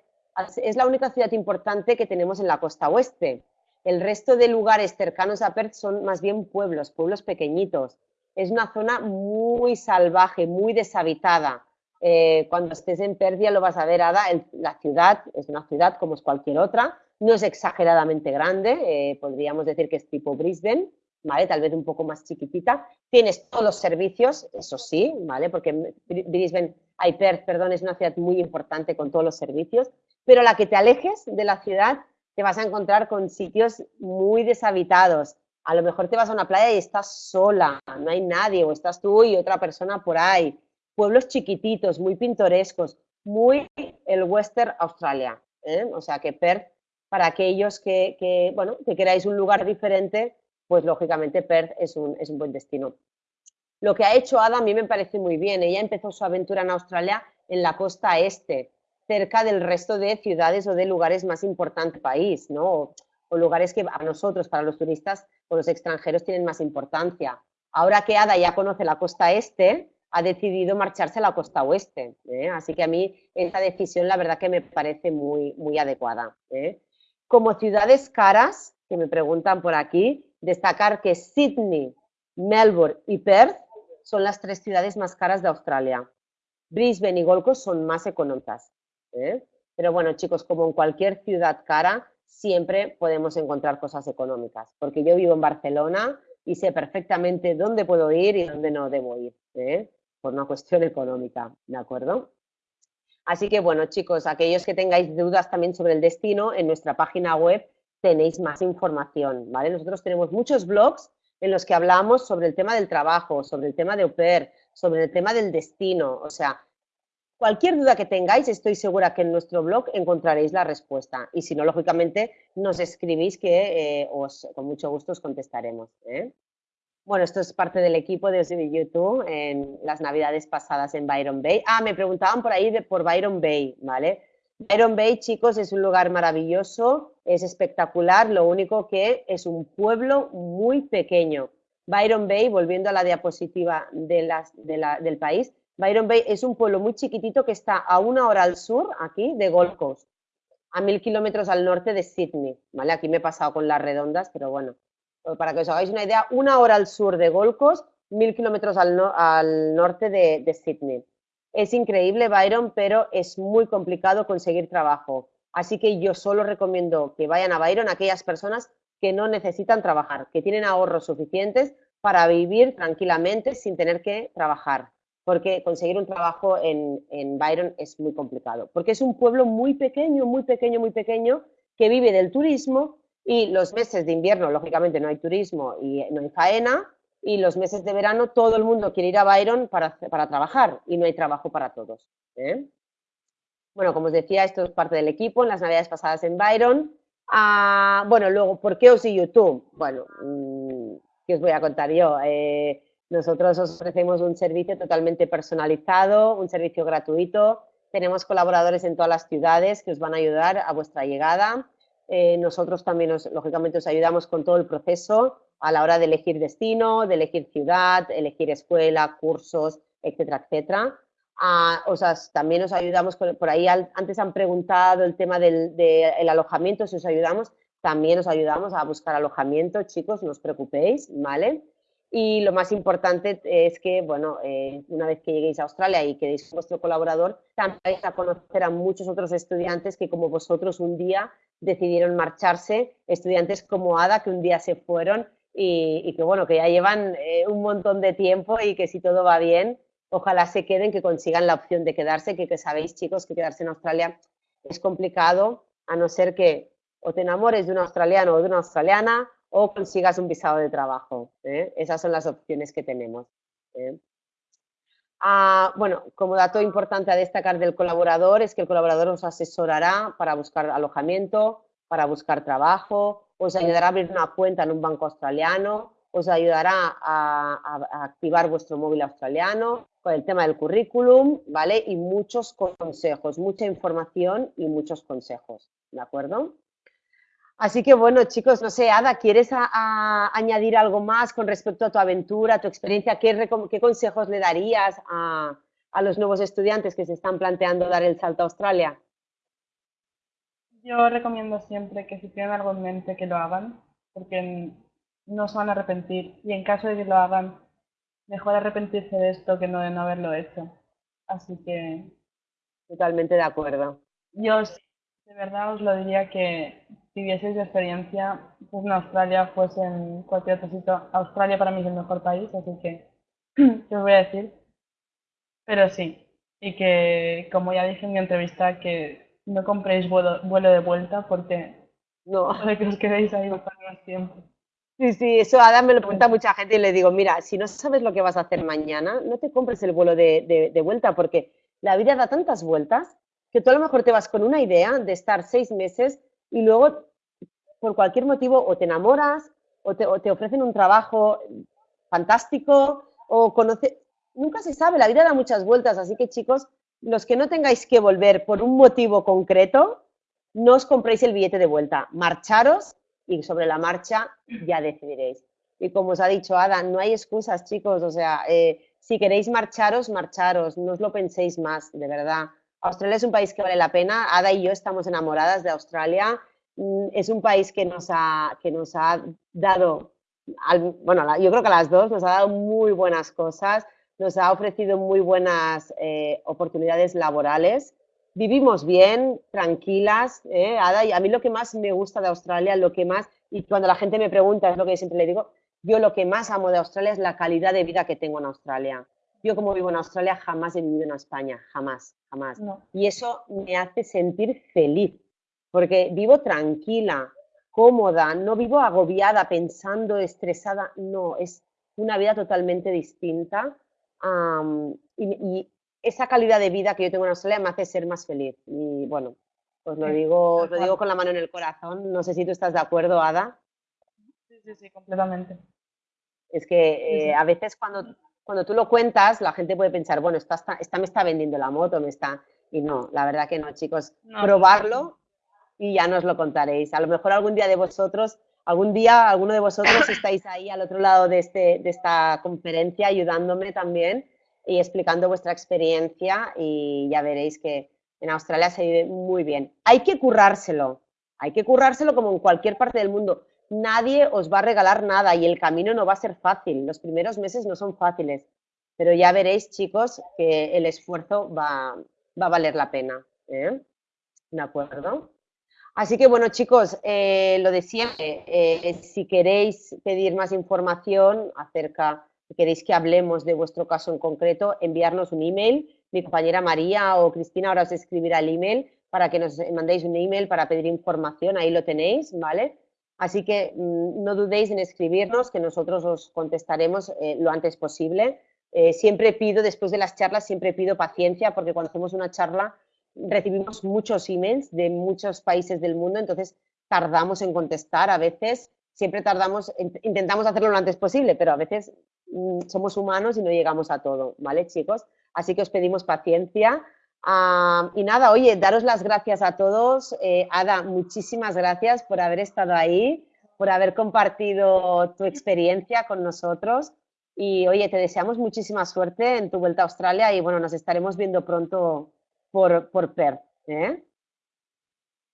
es la única ciudad importante que tenemos en la costa oeste. El resto de lugares cercanos a Perth son más bien pueblos, pueblos pequeñitos. Es una zona muy salvaje, muy deshabitada. Eh, cuando estés en Perth ya lo vas a ver, Ada, la ciudad es una ciudad como es cualquier otra, no es exageradamente grande, eh, podríamos decir que es tipo Brisbane, ¿vale? Tal vez un poco más chiquitita. Tienes todos los servicios, eso sí, ¿vale? Porque Brisbane, hay Perth, perdón, es una ciudad muy importante con todos los servicios, pero la que te alejes de la ciudad te vas a encontrar con sitios muy deshabitados. A lo mejor te vas a una playa y estás sola, no hay nadie, o estás tú y otra persona por ahí. Pueblos chiquititos, muy pintorescos, muy el Western Australia. ¿eh? O sea que Perth, para aquellos que, bueno, que queráis un lugar diferente, pues lógicamente Perth es un, es un buen destino. Lo que ha hecho Ada a mí me parece muy bien. Ella empezó su aventura en Australia en la costa este, cerca del resto de ciudades o de lugares más importantes del país, ¿no? O, lugares que a nosotros, para los turistas o los extranjeros, tienen más importancia. Ahora que Ada ya conoce la costa este, ha decidido marcharse a la costa oeste. ¿eh? Así que a mí esta decisión la verdad que me parece muy, muy adecuada. ¿eh? Como ciudades caras, que me preguntan por aquí, destacar que Sydney, Melbourne y Perth son las tres ciudades más caras de Australia. Brisbane y Gold Coast son más económicas. ¿eh? Pero bueno, chicos, como en cualquier ciudad cara, siempre podemos encontrar cosas económicas, porque yo vivo en Barcelona y sé perfectamente dónde puedo ir y dónde no debo ir, ¿eh? por una cuestión económica, ¿de acuerdo? Así que bueno, chicos, aquellos que tengáis dudas también sobre el destino, en nuestra página web tenéis más información, ¿vale? Nosotros tenemos muchos blogs en los que hablamos sobre el tema del trabajo, sobre el tema de au pair, sobre el tema del destino, o sea, Cualquier duda que tengáis, estoy segura que en nuestro blog encontraréis la respuesta. Y si no, lógicamente, nos escribís que eh, os, con mucho gusto os contestaremos. ¿eh? Bueno, esto es parte del equipo de YouTube en las navidades pasadas en Byron Bay. Ah, me preguntaban por ahí de, por Byron Bay, ¿vale? Byron Bay, chicos, es un lugar maravilloso, es espectacular, lo único que es un pueblo muy pequeño. Byron Bay, volviendo a la diapositiva del país, Byron Bay es un pueblo muy chiquitito que está a una hora al sur, aquí, de Gold Coast, a mil kilómetros al norte de Sydney, ¿vale? Aquí me he pasado con las redondas, pero bueno, para que os hagáis una idea, una hora al sur de Gold Coast, mil kilómetros al, norte de, de Sydney. Es increíble, Byron, pero es muy complicado conseguir trabajo. Así que yo solo recomiendo que vayan a Byron aquellas personas que no necesitan trabajar, que tienen ahorros suficientes para vivir tranquilamente sin tener que trabajar porque conseguir un trabajo en, Byron es muy complicado, porque es un pueblo muy pequeño, muy pequeño, muy pequeño, que vive del turismo y los meses de invierno, lógicamente, no hay turismo y no hay faena, y los meses de verano todo el mundo quiere ir a Byron para, trabajar y no hay trabajo para todos. ¿eh? Bueno, como os decía, esto es parte del equipo en las navidades pasadas en Byron. Ah, bueno, luego, ¿por qué os y YouTube? Bueno, mm, ¿qué os voy a contar yo? Eh, nosotros os ofrecemos un servicio totalmente personalizado, un servicio gratuito. Tenemos colaboradores en todas las ciudades que os van a ayudar a vuestra llegada. Eh, nosotros también, lógicamente, os ayudamos con todo el proceso a la hora de elegir destino, de elegir ciudad, elegir escuela, cursos, etcétera, etcétera. Ah, o sea, también os ayudamos, por ahí antes han preguntado el tema del alojamiento, si os ayudamos, también os ayudamos a buscar alojamiento, chicos, no os preocupéis, ¿vale? Y lo más importante es que, bueno, eh, una vez que lleguéis a Australia y quedéis vuestro colaborador, también vais a conocer a muchos otros estudiantes que como vosotros un día decidieron marcharse, estudiantes como Ada que un día se fueron y, que bueno, que ya llevan eh, un montón de tiempo y que si todo va bien, ojalá se queden, que consigan la opción de quedarse, que, que sabéis chicos que quedarse en Australia es complicado, a no ser que o te enamores de un australiano o de una australiana o consigas un visado de trabajo. ¿eh? Esas son las opciones que tenemos. ¿eh? Ah, bueno, como dato importante a destacar del colaborador es que el colaborador os asesorará para buscar alojamiento, para buscar trabajo, os ayudará a abrir una cuenta en un banco australiano, os ayudará a, activar vuestro móvil australiano con el tema del currículum, ¿vale? Y muchos consejos, mucha información y muchos consejos, ¿de acuerdo? Así que bueno, chicos, no sé, Ada, ¿quieres añadir algo más con respecto a tu aventura, a tu experiencia? ¿Qué, consejos le darías a, los nuevos estudiantes que se están planteando dar el salto a Australia? Yo recomiendo siempre que si tienen algo en mente que lo hagan, porque no se van a arrepentir. Y en caso de que lo hagan, mejor arrepentirse de esto que no de no haberlo hecho. Así que... Totalmente de acuerdo. Yo de verdad os lo diría que si vieseis de experiencia, pues en Australia fuese en cualquier otro sitio. Australia para mí es el mejor país, así que, ¿qué os voy a decir? Pero sí, y que, como ya dije en mi entrevista, que no compréis vuelo, vuelo de vuelta porque no. puede que os quedéis ahí bastante más tiempo. Sí, sí, eso Adam me lo pregunta mucha gente y le digo, mira, si no sabes lo que vas a hacer mañana, no te compres el vuelo de, de vuelta porque la vida da tantas vueltas que tú a lo mejor te vas con una idea de estar seis meses y luego, por cualquier motivo, o te enamoras o te, ofrecen un trabajo fantástico o conoce... Nunca se sabe, la vida da muchas vueltas, así que chicos, los que no tengáis que volver por un motivo concreto, no os compréis el billete de vuelta, marcharos y sobre la marcha ya decidiréis. Y como os ha dicho Ada, no hay excusas, chicos, o sea, eh, si queréis marcharos, marcharos, no os lo penséis más, de verdad. Australia es un país que vale la pena. Ada y yo estamos enamoradas de Australia. Mm, es un país que nos ha, que nos ha dado, bueno, yo creo que a las dos nos ha dado muy buenas cosas, nos ha ofrecido muy buenas eh, oportunidades laborales. Vivimos bien, tranquilas, ¿eh? Ada, y a mí lo que más me gusta de Australia, lo que más, y cuando la gente me pregunta, es lo que yo siempre le digo, yo lo que más amo de Australia es la calidad de vida que tengo en Australia. Yo como vivo en Australia jamás he vivido en España, jamás, jamás. Y eso me hace sentir feliz, porque vivo tranquila, cómoda, no vivo agobiada, pensando, estresada, no, es una vida totalmente distinta. y, esa calidad de vida que yo tengo en Australia me hace ser más feliz. Y bueno, os lo digo, lo digo con la mano en el corazón. No sé si tú estás de acuerdo, Ada. Sí, sí, sí, completamente. Es que eh, a veces cuando cuando tú lo cuentas, la gente puede pensar, bueno, esta, esta, me está vendiendo la moto, me está... Y no, la verdad que no, chicos. Probarlo y ya nos lo contaréis. A lo mejor algún día de vosotros, algún día alguno de vosotros estáis ahí al otro lado de, este, de esta conferencia ayudándome también y explicando vuestra experiencia y ya veréis que en Australia se vive muy bien. Hay que currárselo, hay que currárselo como en cualquier parte del mundo nadie os va a regalar nada y el camino no va a ser fácil. Los primeros meses no son fáciles, pero ya veréis, chicos, que el esfuerzo va, a valer la pena. ¿eh? ¿De acuerdo? Así que bueno, chicos, eh, lo de siempre, eh, si queréis pedir más información acerca, si queréis que hablemos de vuestro caso en concreto, enviarnos un email. Mi compañera María o Cristina ahora os escribirá el email para que nos mandéis un email para pedir información, ahí lo tenéis, ¿vale? Así que mm, no dudéis en escribirnos, que nosotros os contestaremos eh, lo antes posible. Eh, siempre pido, después de las charlas, siempre pido paciencia, porque cuando hacemos una charla recibimos muchos emails de muchos países del mundo, entonces tardamos en contestar a veces, siempre tardamos, intentamos hacerlo lo antes posible, pero a veces mm, somos humanos y no llegamos a todo, ¿vale, chicos? Así que os pedimos paciencia. Ah, y nada, oye, daros las gracias a todos. Eh, Ada, muchísimas gracias por haber estado ahí, por haber compartido tu experiencia con nosotros. Y oye, te deseamos muchísima suerte en tu vuelta a Australia y bueno, nos estaremos viendo pronto por, por Perth. ¿eh?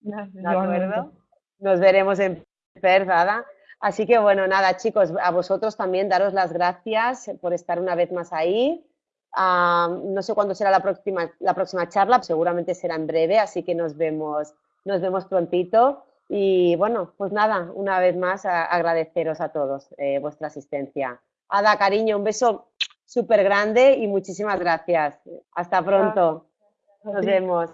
¿De acuerdo? Nos veremos en Perth, Ada. Así que bueno, nada, chicos, a vosotros también daros las gracias por estar una vez más ahí no sé cuándo será la próxima, la próxima charla, seguramente será en breve, así que nos vemos, nos vemos prontito. Y bueno, pues nada, una vez más agradeceros a todos eh, vuestra asistencia. Ada, cariño, un beso súper grande y muchísimas gracias. Hasta pronto. Nos vemos.